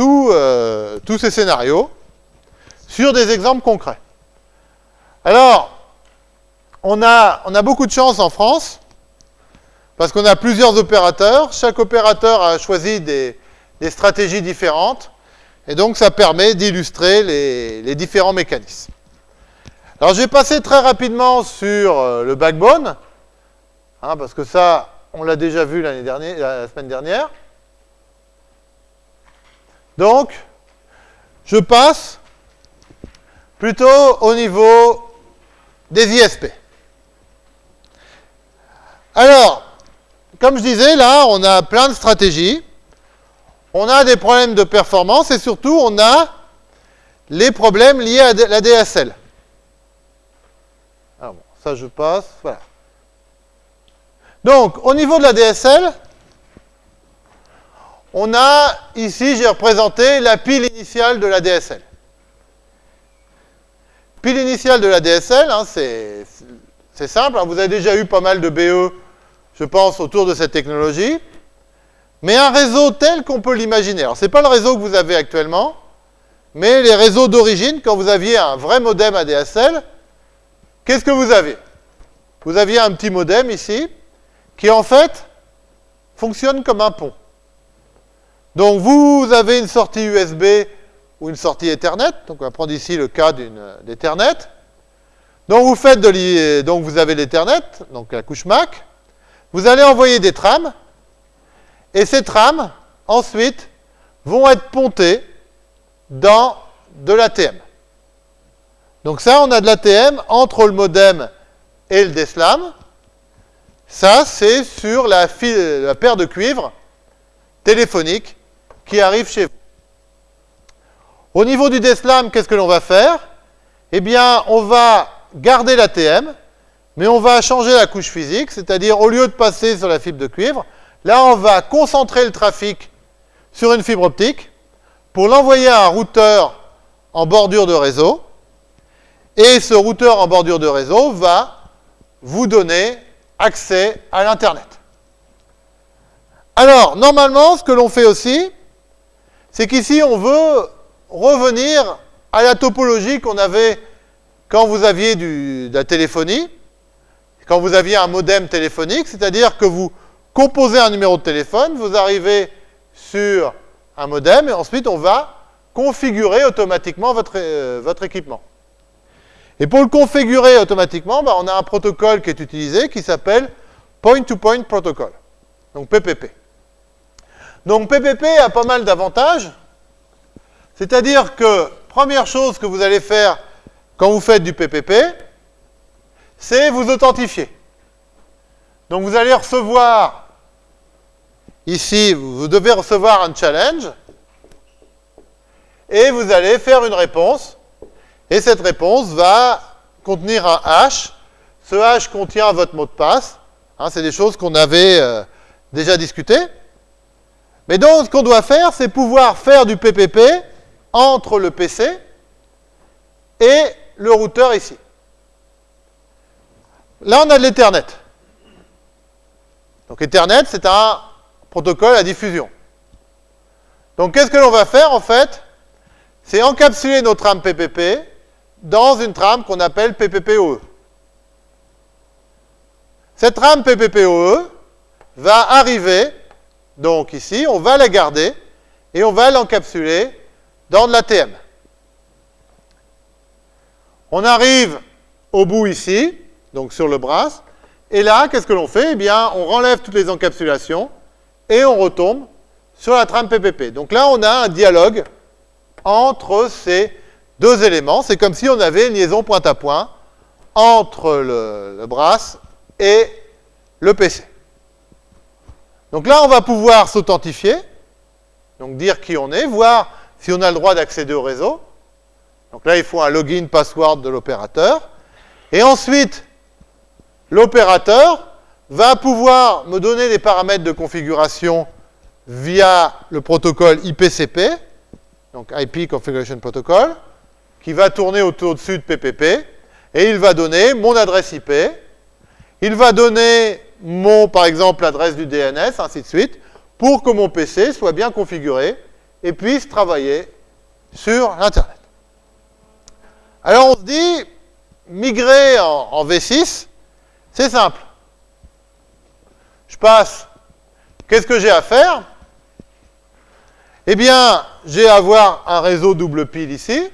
euh, tous ces scénarios sur des exemples concrets. Alors, on a, beaucoup de chance en France, parce qu'on a plusieurs opérateurs. Chaque opérateur a choisi des, des stratégies différentes. Et donc, ça permet d'illustrer les, différents mécanismes. Alors, je vais passer très rapidement sur euh, le backbone, hein, parce que ça, on l'a déjà vu la semaine dernière. Donc, je passe plutôt au niveau des ISP. Alors, comme je disais, là, on a plein de stratégies on a des problèmes de performance et surtout on a les problèmes liés à la DSL. Alors bon, ça je passe, voilà. Donc, au niveau de la DSL, on a, ici, j'ai représenté la pile initiale de la DSL. Pile initiale de la DSL, hein, c'est simple, hein. vous avez déjà eu pas mal de BE, je pense, autour de cette technologie. Mais un réseau tel qu'on peut l'imaginer. Alors, ce n'est pas le réseau que vous avez actuellement, mais les réseaux d'origine, quand vous aviez un vrai modem ADSL, qu'est-ce que vous avez Vous aviez un petit modem ici, qui en fait fonctionne comme un pont. Donc, vous avez une sortie USB ou une sortie Ethernet. Donc, on va prendre ici le cas d'Ethernet. Donc, vous faites de donc vous avez l'Ethernet, donc la couche MAC. Vous allez envoyer des trames et ces trames, ensuite, vont être pontées dans de l'ATM. Donc ça, on a de l'ATM entre le modem et le DSLAM. Ça, c'est sur la, la, paire de cuivre téléphonique qui arrive chez vous. Au niveau du DSLAM, qu'est-ce que l'on va faire? Eh bien, on va garder l'ATM, mais on va changer la couche physique, c'est-à-dire au lieu de passer sur la fibre de cuivre, Là, on va concentrer le trafic sur une fibre optique pour l'envoyer à un routeur en bordure de réseau. Et ce routeur en bordure de réseau va vous donner accès à l'Internet. Alors, normalement, ce que l'on fait aussi, c'est qu'ici, on veut revenir à la topologie qu'on avait quand vous aviez de la téléphonie, quand vous aviez un modem téléphonique, c'est-à-dire que vous composez un numéro de téléphone, vous arrivez sur un modem, et ensuite on va configurer automatiquement votre, euh, votre équipement. Et pour le configurer automatiquement, bah, on a un protocole qui est utilisé qui s'appelle Point-to-Point -point Protocol, donc PPP. Donc PPP a pas mal d'avantages, c'est-à-dire que, première chose que vous allez faire quand vous faites du PPP, c'est vous authentifier. Donc vous allez recevoir, ici, vous devez recevoir un challenge, et vous allez faire une réponse, et cette réponse va contenir un hash. Ce hash contient votre mot de passe. Hein, c'est des choses qu'on avait euh, déjà discutées. Mais donc, ce qu'on doit faire, c'est pouvoir faire du PPP entre le PC et le routeur ici. Là, on a de l'Ethernet. Donc Ethernet, c'est un protocole à diffusion. Donc qu'est-ce que l'on va faire en fait? C'est encapsuler notre trame PPP dans une trame qu'on appelle PPPoE. Cette trame PPPoE va arriver, donc ici, on va la garder, et on va l'encapsuler dans de l'ATM. On arrive au bout ici, donc sur le bras, et là, qu'est-ce que l'on fait? Eh bien, on renlève toutes les encapsulations, et on retombe sur la trame PPP. Donc là, on a un dialogue entre ces deux éléments. C'est comme si on avait une liaison point à point entre le, brass et le PC. Donc là, on va pouvoir s'authentifier, donc dire qui on est, voir si on a le droit d'accéder au réseau. Donc là, il faut un login password de l'opérateur. Et ensuite, l'opérateur va pouvoir me donner des paramètres de configuration via le protocole IPCP, donc IP Configuration Protocol qui va tourner autour dessus de PPP, et il va donner mon adresse IP, il va donner mon, par exemple, l'adresse du DNS, ainsi de suite, pour que mon PC soit bien configuré et puisse travailler sur l'Internet. Alors on se dit, migrer en, en V6, c'est simple. Je passe, qu'est-ce que j'ai à faire? Eh bien, j'ai à avoir un réseau double pile ici,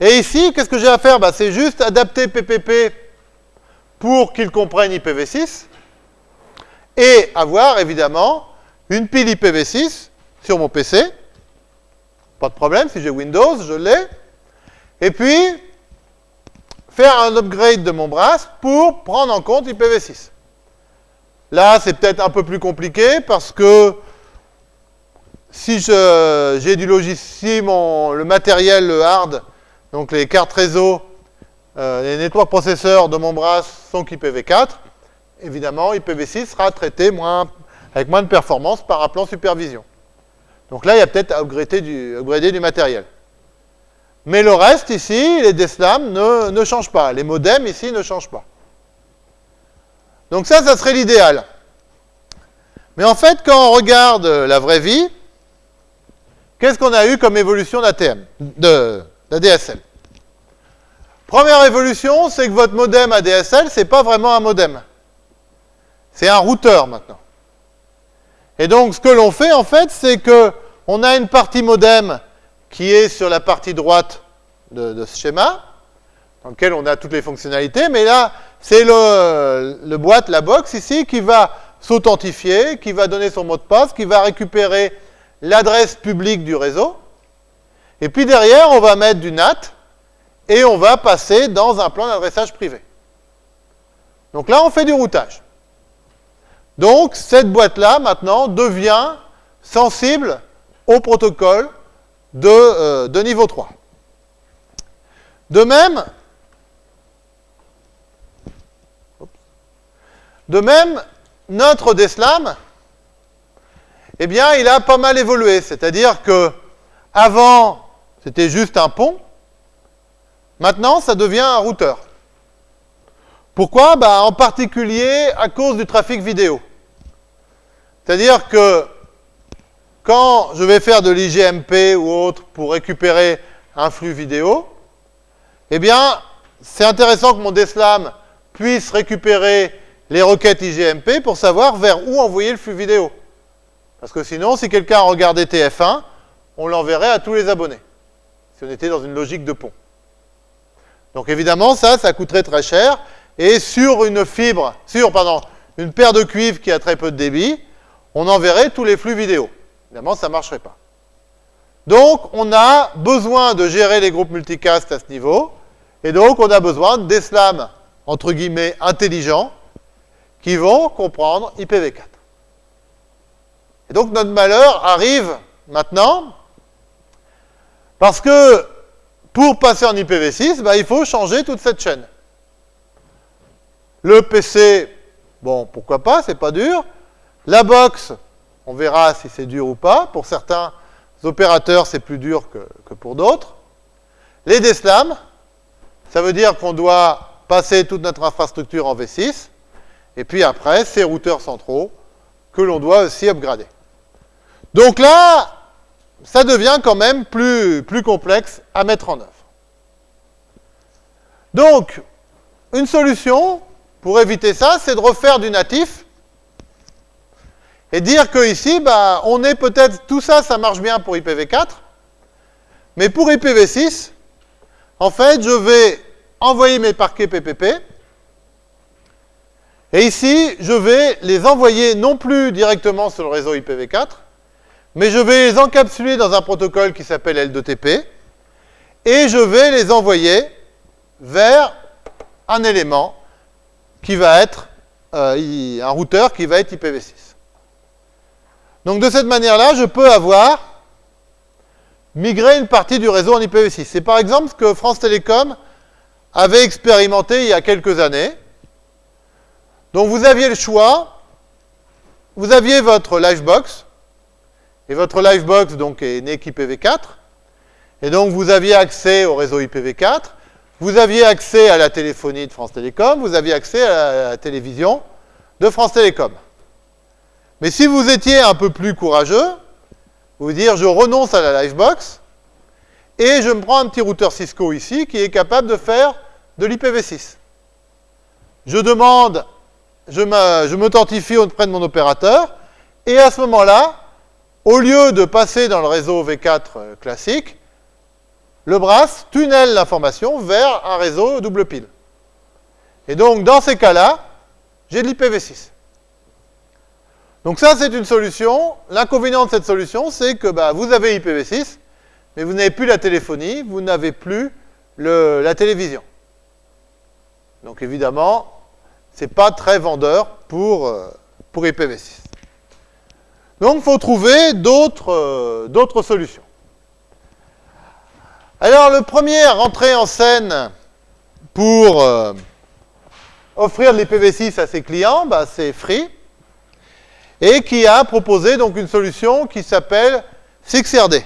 et ici, qu'est-ce que j'ai à faire? Bah, C'est juste adapter PPP pour qu'il comprenne IPv6 et avoir, évidemment, une pile IPv6 sur mon PC. Pas de problème, si j'ai Windows, je l'ai. Et puis, faire un upgrade de mon brass pour prendre en compte IPv6. Là, c'est peut-être un peu plus compliqué parce que si j'ai du logiciel, mon, le matériel, le hard, donc les cartes réseau, euh, les network processeurs de mon bras sont IPv4. Évidemment, IPv6 sera traité avec moins de performance par un plan supervision. Donc là, il y a peut-être à upgrader du, matériel. Mais le reste ici, les DSLAM ne, ne changent pas. Les modems ici ne changent pas. Donc ça, ça serait l'idéal. Mais en fait, quand on regarde la vraie vie, qu'est-ce qu'on a eu comme évolution d'ATM, de, d'ADSL Première évolution, c'est que votre modem ADSL, c'est pas vraiment un modem. C'est un routeur maintenant. Et donc, ce que l'on fait, en fait, c'est que on a une partie modem qui est sur la partie droite de, ce schéma, dans lequel on a toutes les fonctionnalités, mais là, c'est le, boîte, la box ici, qui va s'authentifier, qui va donner son mot de passe, qui va récupérer l'adresse publique du réseau, et puis derrière, on va mettre du NAT, et on va passer dans un plan d'adressage privé. Donc là, on fait du routage. Donc, cette boîte-là, maintenant, devient sensible au protocole de, euh, niveau 3. De même, de même, notre DSLAM, eh bien, il a pas mal évolué. C'est-à-dire que avant, c'était juste un pont. Maintenant, ça devient un routeur. Pourquoi? Bah, En particulier à cause du trafic vidéo. C'est-à-dire que quand je vais faire de l'IGMP ou autre pour récupérer un flux vidéo, eh bien, c'est intéressant que mon DSLAM puisse récupérer les requêtes IGMP pour savoir vers où envoyer le flux vidéo. Parce que sinon, si quelqu'un regardait TF1, on l'enverrait à tous les abonnés, si on était dans une logique de pont. Donc évidemment, ça, ça coûterait très cher, et sur une fibre, sur, pardon, une paire de cuivre qui a très peu de débit, on enverrait tous les flux vidéo. Évidemment, ça ne marcherait pas. Donc, on a besoin de gérer les groupes multicast à ce niveau, et donc on a besoin des slams, entre guillemets, intelligents, qui vont comprendre IPv4. Et donc notre malheur arrive maintenant, parce que pour passer en IPv6, bah, il faut changer toute cette chaîne. Le PC, bon, pourquoi pas, c'est pas dur. La box, on verra si c'est dur ou pas. Pour certains opérateurs, c'est plus dur que, que pour d'autres. Les DSLAM, ça veut dire qu'on doit passer toute notre infrastructure en V6. Et puis après, ces routeurs centraux que l'on doit aussi upgrader. Donc là, ça devient quand même plus, complexe à mettre en œuvre. Donc, une solution pour éviter ça, c'est de refaire du natif et dire que ici, bah, on est peut-être, tout ça, ça marche bien pour IPv4, mais pour IPv6, en fait, je vais envoyer mes parquets PPP, et ici, je vais les envoyer non plus directement sur le réseau IPv4, mais je vais les encapsuler dans un protocole qui s'appelle L2TP, et je vais les envoyer vers un élément qui va être euh, un routeur qui va être IPv6. Donc de cette manière-là, je peux avoir migré une partie du réseau en IPv6. C'est par exemple ce que France Télécom avait expérimenté il y a quelques années. Donc vous aviez le choix, vous aviez votre Livebox, et votre Livebox donc est né qu'IPv4, et donc vous aviez accès au réseau IPv4, vous aviez accès à la téléphonie de France Télécom, vous aviez accès à la télévision de France Télécom. Mais si vous étiez un peu plus courageux, vous dire je renonce à la Livebox et je me prends un petit routeur Cisco ici qui est capable de faire de l'IPv6. Je demande, je m'authentifie auprès de mon opérateur et à ce moment-là, au lieu de passer dans le réseau V4 euh, classique, le brass tunnelle l'information vers un réseau double pile. Et donc, dans ces cas-là, j'ai de l'IPv6. Donc ça, c'est une solution. L'inconvénient de cette solution, c'est que bah, vous avez IPv6, mais vous n'avez plus la téléphonie, vous n'avez plus la télévision. Donc évidemment, ce n'est pas très vendeur pour, euh, pour IPv6. Donc il faut trouver euh, d'autres solutions. Alors, le premier à rentrer en scène pour euh, offrir de l'IPv6 à ses clients, bah, c'est Free, et qui a proposé donc une solution qui s'appelle 6RD.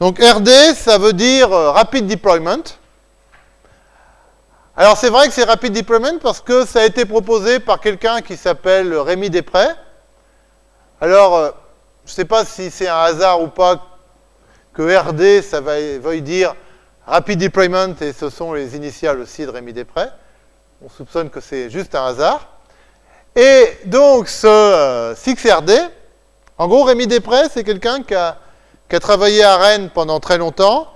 Donc RD, ça veut dire euh, Rapid Deployment. Alors c'est vrai que c'est Rapid Deployment parce que ça a été proposé par quelqu'un qui s'appelle Rémi Després. Alors, euh, je ne sais pas si c'est un hasard ou pas que RD, ça veuille dire Rapid Deployment, et ce sont les initiales aussi de Rémi Després. On soupçonne que c'est juste un hasard. Et donc, ce 6RD, euh, en gros, Rémi Després, c'est quelqu'un qui a, travaillé à Rennes pendant très longtemps,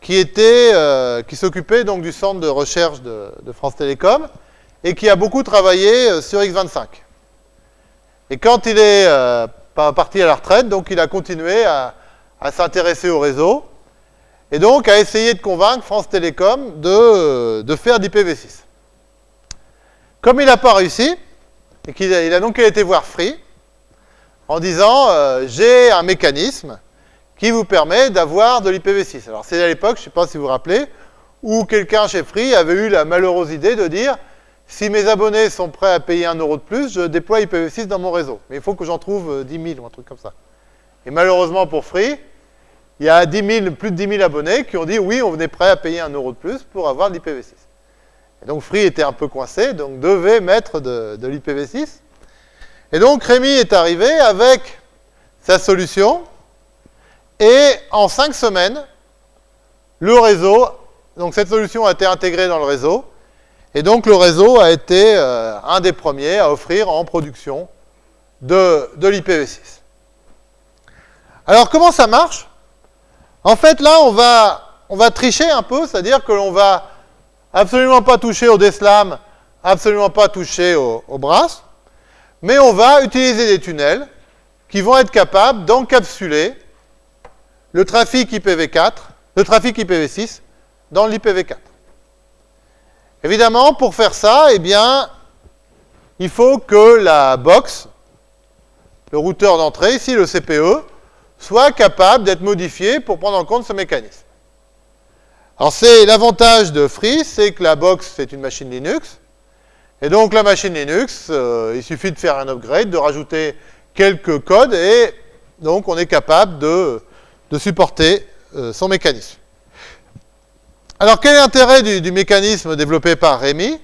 qui euh, qui s'occupait donc du centre de recherche de, France Télécom, et qui a beaucoup travaillé euh, sur X25. Et quand il est parti à la retraite, donc il a continué à, s'intéresser au réseau, et donc à essayer de convaincre France Télécom de, de faire d'IPv6. Comme il n'a pas réussi, et a, il a donc été voir Free, en disant euh, j'ai un mécanisme qui vous permet d'avoir de l'IPv6. Alors c'est à l'époque, je ne sais pas si vous vous rappelez, où quelqu'un chez Free avait eu la malheureuse idée de dire si mes abonnés sont prêts à payer un euro de plus, je déploie IPv6 dans mon réseau. Mais il faut que j'en trouve 10 euh, 000 ou un truc comme ça. Et malheureusement pour Free, il y a 10 plus de 10 000 abonnés qui ont dit oui, on venait prêt à payer un euro de plus pour avoir l'IPv6. Et donc Free était un peu coincé, donc devait mettre de, de l'IPv6. Et donc Rémi est arrivé avec sa solution, et en cinq semaines, le réseau, donc cette solution a été intégrée dans le réseau, et donc le réseau a été euh, un des premiers à offrir en production de, de l'IPv6. Alors comment ça marche? En fait là on va, tricher un peu, c'est-à-dire que l'on va absolument pas toucher au DSLAM, absolument pas toucher au, au BRAS, mais on va utiliser des tunnels qui vont être capables d'encapsuler le trafic IPv4, le trafic IPv6 dans l'IPv4. Évidemment, pour faire ça, eh bien, il faut que la box, le routeur d'entrée, ici le CPE, soit capable d'être modifié pour prendre en compte ce mécanisme. Alors c'est l'avantage de Free, c'est que la box c'est une machine Linux, et donc la machine Linux, euh, il suffit de faire un upgrade, de rajouter quelques codes, et donc on est capable de, de supporter euh, son mécanisme. Alors, quel est l'intérêt du, mécanisme développé par Rémi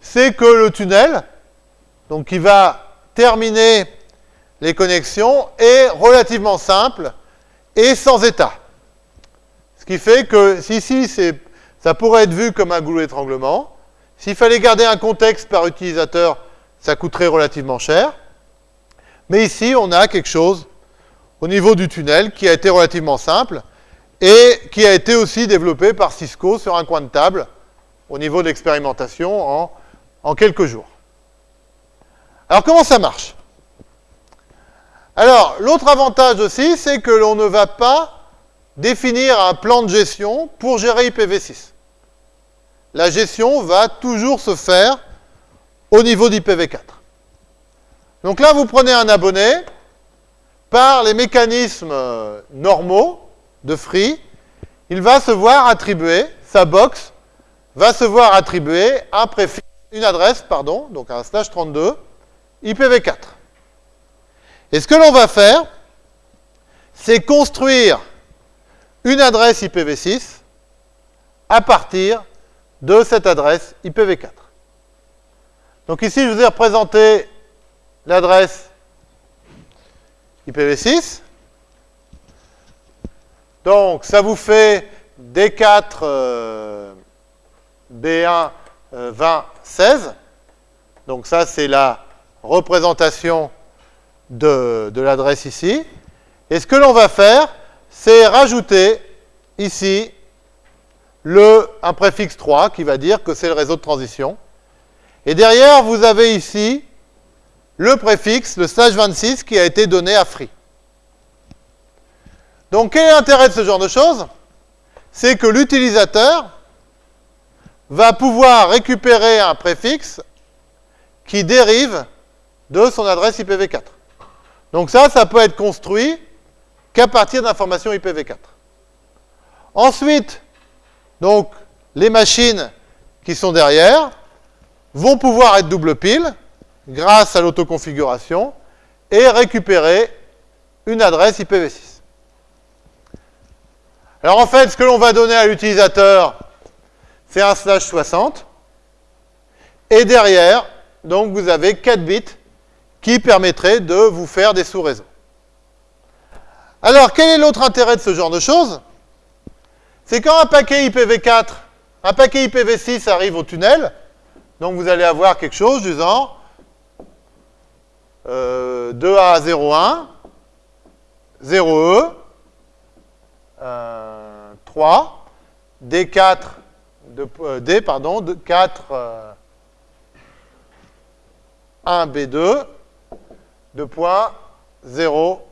C'est que le tunnel, donc qui va terminer les connexions, est relativement simple et sans état. Ce qui fait que, si ici, ça pourrait être vu comme un goulot d'étranglement, s'il fallait garder un contexte par utilisateur, ça coûterait relativement cher. Mais ici, on a quelque chose au niveau du tunnel qui a été relativement simple et qui a été aussi développé par Cisco sur un coin de table au niveau de l'expérimentation en, en quelques jours. Alors comment ça marche? Alors, l'autre avantage aussi, c'est que l'on ne va pas définir un plan de gestion pour gérer IPv6. La gestion va toujours se faire au niveau d'IPv4. Donc là, vous prenez un abonné, par les mécanismes normaux, de free, il va se voir attribuer, sa box va se voir attribuer un préfixe, une adresse, pardon, donc un slash 32, IPv4. Et ce que l'on va faire, c'est construire une adresse IPv6 à partir de cette adresse IPv4. Donc ici, je vous ai représenté l'adresse IPv6. Donc, ça vous fait D4 B1 20 16. Donc ça, c'est la représentation de, l'adresse ici. Et ce que l'on va faire, c'est rajouter ici le, un préfixe 3 qui va dire que c'est le réseau de transition. Et derrière, vous avez ici le préfixe, le slash 26, qui a été donné à free. Donc, quel est l'intérêt de ce genre de choses? C'est que l'utilisateur va pouvoir récupérer un préfixe qui dérive de son adresse IPv4. Donc ça, ça peut être construit qu'à partir d'informations IPv4. Ensuite, donc, les machines qui sont derrière vont pouvoir être double pile grâce à l'autoconfiguration et récupérer une adresse IPv6. Alors en fait, ce que l'on va donner à l'utilisateur, c'est un slash 60. Et derrière, donc vous avez 4 bits qui permettraient de vous faire des sous-réseaux. Alors, quel est l'autre intérêt de ce genre de choses? C'est quand un paquet IPv4, un paquet IPv6 arrive au tunnel, donc vous allez avoir quelque chose du genre euh, 2A 01, 0E, 3, D4, de, euh, D, pardon, de 4, 1, B2, 2 points, 0,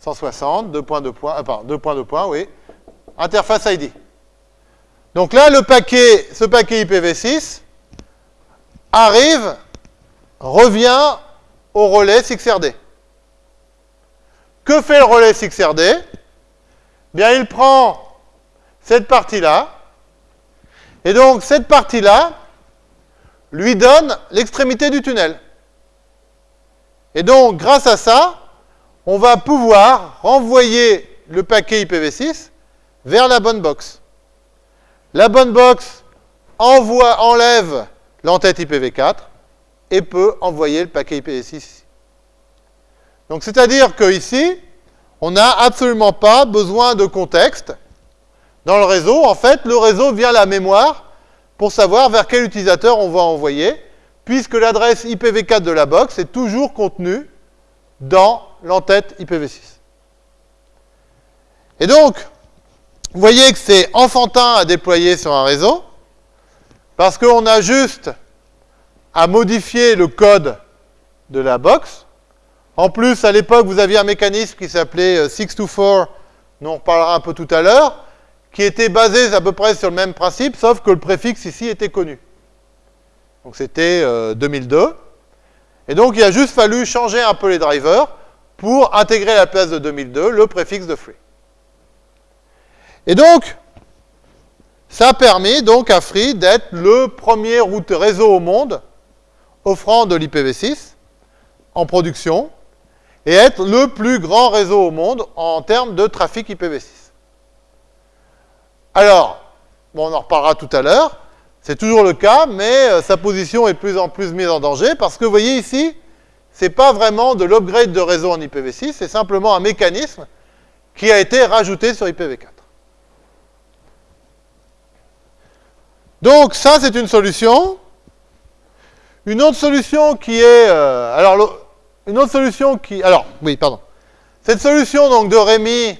160, 2 points, 2 points, ah, pardon, 2 points, 2 points, oui, interface ID. Donc là, le paquet, ce paquet IPv6 arrive, revient au relais 6RD. Que fait le relais 6RD Bien, il prend cette partie-là. Et donc, cette partie-là lui donne l'extrémité du tunnel. Et donc, grâce à ça, on va pouvoir renvoyer le paquet IPv6 vers la bonne box. La bonne box envoie, enlève l'entête IPv4 et peut envoyer le paquet IPv6. Donc c'est-à-dire qu'ici, on n'a absolument pas besoin de contexte. Dans le réseau, en fait, le réseau vient la mémoire pour savoir vers quel utilisateur on va envoyer, puisque l'adresse IPv4 de la box est toujours contenue dans l'entête IPv6. Et donc, vous voyez que c'est enfantin à déployer sur un réseau, parce qu'on a juste à modifier le code de la box. En plus, à l'époque, vous aviez un mécanisme qui s'appelait 624, euh, dont on reparlera un peu tout à l'heure, qui était basé à peu près sur le même principe, sauf que le préfixe ici était connu. Donc c'était 2002. Euh, Et donc il a juste fallu changer un peu les drivers pour intégrer à la place de 2002 le préfixe de free. Et donc, ça a permis donc à Free d'être le premier route réseau au monde offrant de l'IPv6 en production et être le plus grand réseau au monde en termes de trafic IPv6. Alors, bon, on en reparlera tout à l'heure, c'est toujours le cas, mais euh, sa position est de plus en plus mise en danger, parce que vous voyez ici, c'est pas vraiment de l'upgrade de réseau en IPv6, c'est simplement un mécanisme qui a été rajouté sur IPv4. Donc ça, c'est une solution. Une autre solution qui est... Euh, alors, une autre solution qui... Alors, oui, pardon. Cette solution donc de Rémi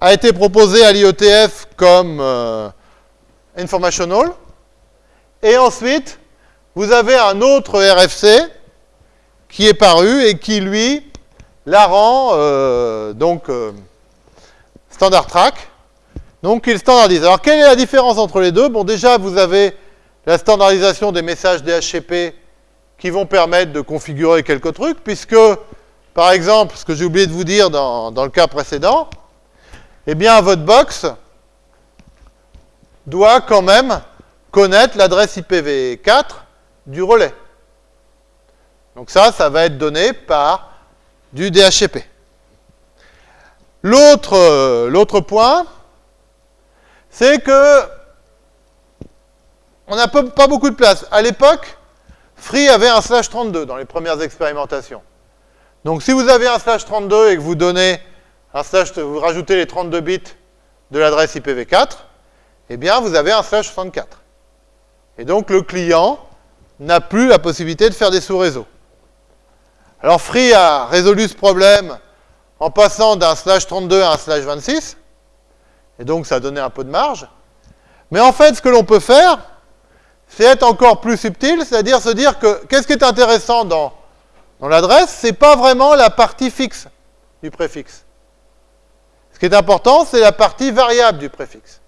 a été proposé à l'IETF comme euh, informational. Et ensuite, vous avez un autre RFC qui est paru et qui, lui, la rend euh, donc euh, standard track. Donc, il standardise. Alors, quelle est la différence entre les deux? Bon, déjà, vous avez la standardisation des messages DHCP qui vont permettre de configurer quelques trucs, puisque, par exemple, ce que j'ai oublié de vous dire dans, dans le cas précédent, eh bien, votre box doit quand même connaître l'adresse IPv4 du relais. Donc ça, ça va être donné par du DHCP. L'autre point, c'est que on n'a pas beaucoup de place. À l'époque, Free avait un slash 32 dans les premières expérimentations. Donc si vous avez un slash 32 et que vous donnez un slash, vous rajoutez les 32 bits de l'adresse IPv4, eh bien, vous avez un slash 64. Et donc, le client n'a plus la possibilité de faire des sous-réseaux. Alors, Free a résolu ce problème en passant d'un slash 32 à un slash 26, et donc ça a donné un peu de marge. Mais en fait, ce que l'on peut faire, c'est être encore plus subtil, c'est-à-dire se dire que qu'est-ce qui est intéressant dans, dans l'adresse C'est pas vraiment la partie fixe du préfixe. Ce qui est important, c'est la partie variable du préfixe.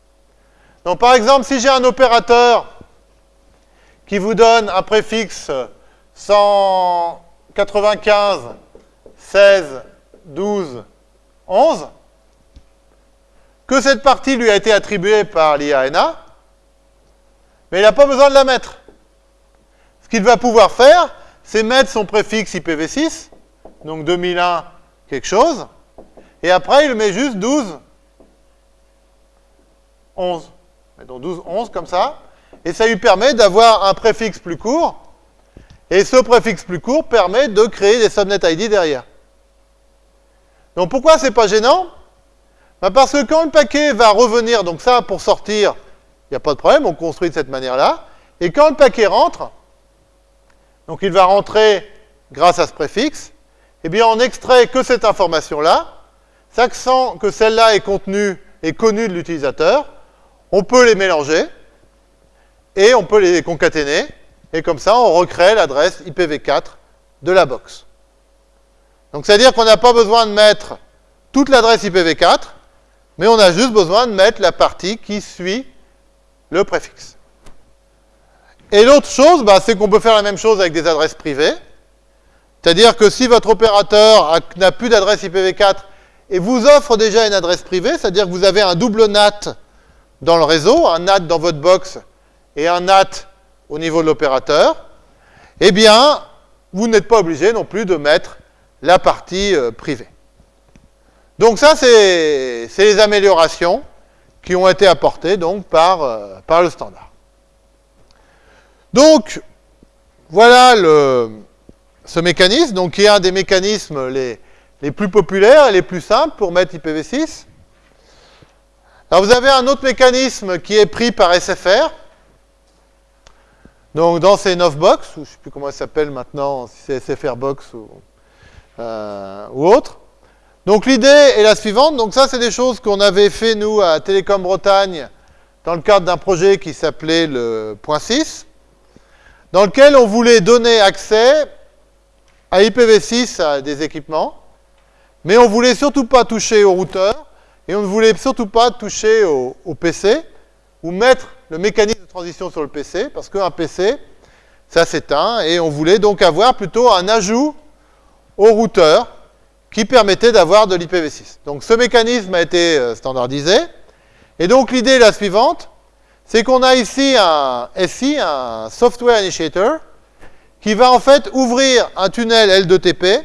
Donc par exemple, si j'ai un opérateur qui vous donne un préfixe 195, 16, 12, 11, que cette partie lui a été attribuée par l'IANA, mais il n'a pas besoin de la mettre. Ce qu'il va pouvoir faire, c'est mettre son préfixe IPv6, donc 2001 quelque chose, et après, il met juste 12, 11. Donc 12, 11 comme ça. Et ça lui permet d'avoir un préfixe plus court. Et ce préfixe plus court permet de créer des subnet ID derrière. Donc pourquoi c'est pas gênant? Ben Parce que quand le paquet va revenir, donc ça pour sortir, il n'y a pas de problème, on construit de cette manière-là. Et quand le paquet rentre, donc il va rentrer grâce à ce préfixe, eh bien on extrait que cette information-là, Sachant que celle-là est contenue et connue de l'utilisateur, on peut les mélanger et on peut les concaténer et comme ça on recrée l'adresse IPv4 de la box. Donc c'est-à-dire qu'on n'a pas besoin de mettre toute l'adresse IPv4, mais on a juste besoin de mettre la partie qui suit le préfixe. Et l'autre chose, bah, c'est qu'on peut faire la même chose avec des adresses privées. C'est-à-dire que si votre opérateur n'a plus d'adresse IPv4 et vous offre déjà une adresse privée, c'est-à-dire que vous avez un double NAT dans le réseau, un NAT dans votre box et un NAT au niveau de l'opérateur, eh bien, vous n'êtes pas obligé non plus de mettre la partie euh, privée. Donc ça, c'est les améliorations qui ont été apportées donc, par, euh, par le standard. Donc, voilà le, ce mécanisme, donc qui est un des mécanismes les, les plus populaires et les plus simples pour mettre IPv6. Alors vous avez un autre mécanisme qui est pris par SFR, donc dans ces 9 box, je ne sais plus comment ça s'appelle maintenant, si c'est SFR box ou, euh, ou autre. Donc l'idée est la suivante, donc ça c'est des choses qu'on avait fait nous à Télécom Bretagne dans le cadre d'un projet qui s'appelait le point 6, dans lequel on voulait donner accès à IPv6 à des équipements, mais on ne voulait surtout pas toucher au routeur, et on ne voulait surtout pas toucher au, PC, ou mettre le mécanisme de transition sur le PC, parce qu'un PC, ça s'éteint, et on voulait donc avoir plutôt un ajout au routeur qui permettait d'avoir de l'IPv6. Donc ce mécanisme a été euh, standardisé, et donc l'idée est la suivante, c'est qu'on a ici un SI, un Software Initiator, qui va en fait ouvrir un tunnel L2TP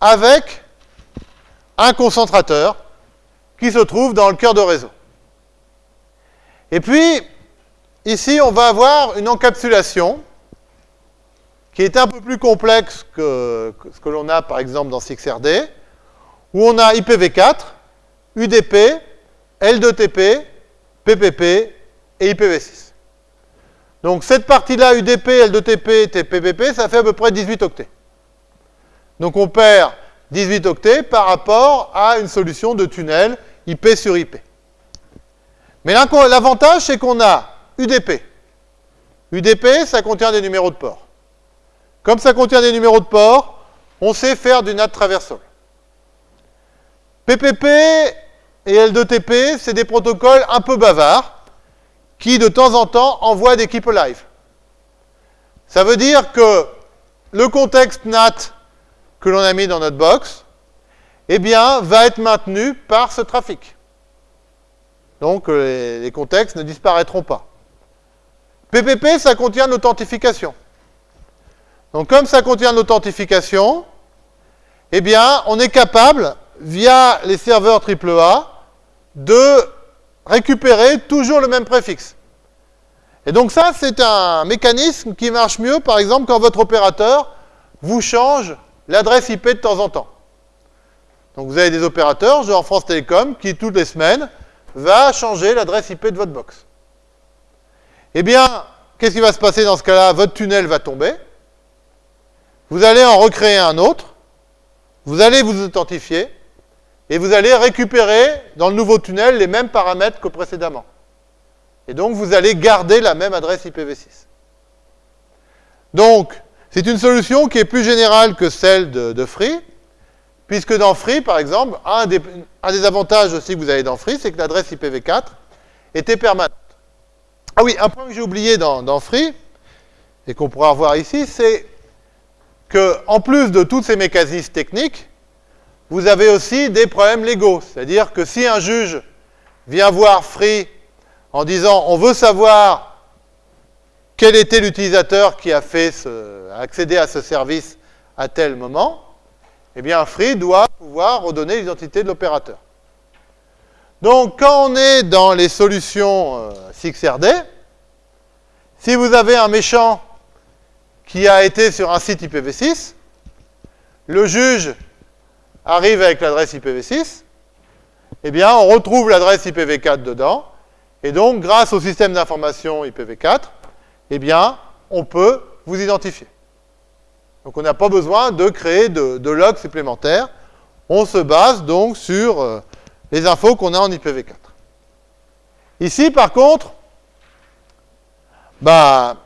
avec un concentrateur qui se trouve dans le cœur de réseau. Et puis, ici, on va avoir une encapsulation qui est un peu plus complexe que, ce que l'on a, par exemple, dans SixRD, où on a IPv4, UDP, L2TP, PPP et IPv6. Donc cette partie-là, UDP, L2TP, TPPP, ça fait à peu près 18 octets. Donc on perd 18 octets par rapport à une solution de tunnel IP sur IP. Mais l'avantage, c'est qu'on a UDP. UDP, ça contient des numéros de port. Comme ça contient des numéros de port, on sait faire du NAT traversal. PPP et L2TP, c'est des protocoles un peu bavards qui, de temps en temps, envoient des keep alive. Ça veut dire que le contexte NAT que l'on a mis dans notre box, eh bien, va être maintenu par ce trafic. Donc, euh, les, contextes ne disparaîtront pas. PPP, ça contient l'authentification. Donc, comme ça contient l'authentification, eh bien, on est capable, via les serveurs AAA, de récupérer toujours le même préfixe. Et donc ça, c'est un mécanisme qui marche mieux, par exemple, quand votre opérateur vous change l'adresse IP de temps en temps. Donc vous avez des opérateurs, genre France Télécom, qui toutes les semaines va changer l'adresse IP de votre box. Eh bien, qu'est-ce qui va se passer dans ce cas-là? Votre tunnel va tomber. Vous allez en recréer un autre. Vous allez vous authentifier. Et vous allez récupérer dans le nouveau tunnel les mêmes paramètres que précédemment. Et donc, vous allez garder la même adresse IPv6. Donc, c'est une solution qui est plus générale que celle de, Free, puisque dans Free, par exemple, un des, avantages aussi que vous avez dans Free, c'est que l'adresse IPv4 était permanente. Ah oui, un point que j'ai oublié dans, Free, et qu'on pourra revoir ici, c'est en plus de tous ces mécanismes techniques, vous avez aussi des problèmes légaux. C'est-à-dire que si un juge vient voir Free en disant on veut savoir quel était l'utilisateur qui a fait accédé à ce service à tel moment, eh bien Free doit pouvoir redonner l'identité de l'opérateur. Donc quand on est dans les solutions 6RD, euh, si vous avez un méchant qui a été sur un site IPv6, le juge arrive avec l'adresse IPv6, eh bien on retrouve l'adresse IPv4 dedans, et donc grâce au système d'information IPv4, eh bien, on peut vous identifier. Donc on n'a pas besoin de créer de, logs supplémentaires. On se base donc sur euh, les infos qu'on a en IPv4. Ici, par contre, bah,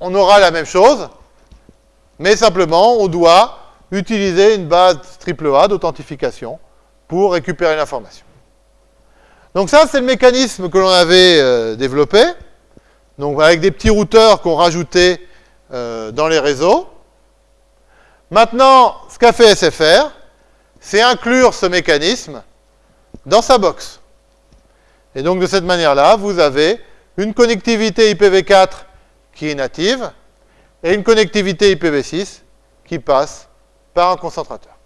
on aura la même chose, mais simplement, on doit utiliser une base AAA d'authentification pour récupérer l'information. Donc ça, c'est le mécanisme que l'on avait euh, développé donc avec des petits routeurs qu'on rajoutait euh, dans les réseaux. Maintenant, ce qu'a fait SFR, c'est inclure ce mécanisme dans sa box. Et donc de cette manière-là, vous avez une connectivité IPv4 qui est native et une connectivité IPv6 qui passe par un concentrateur.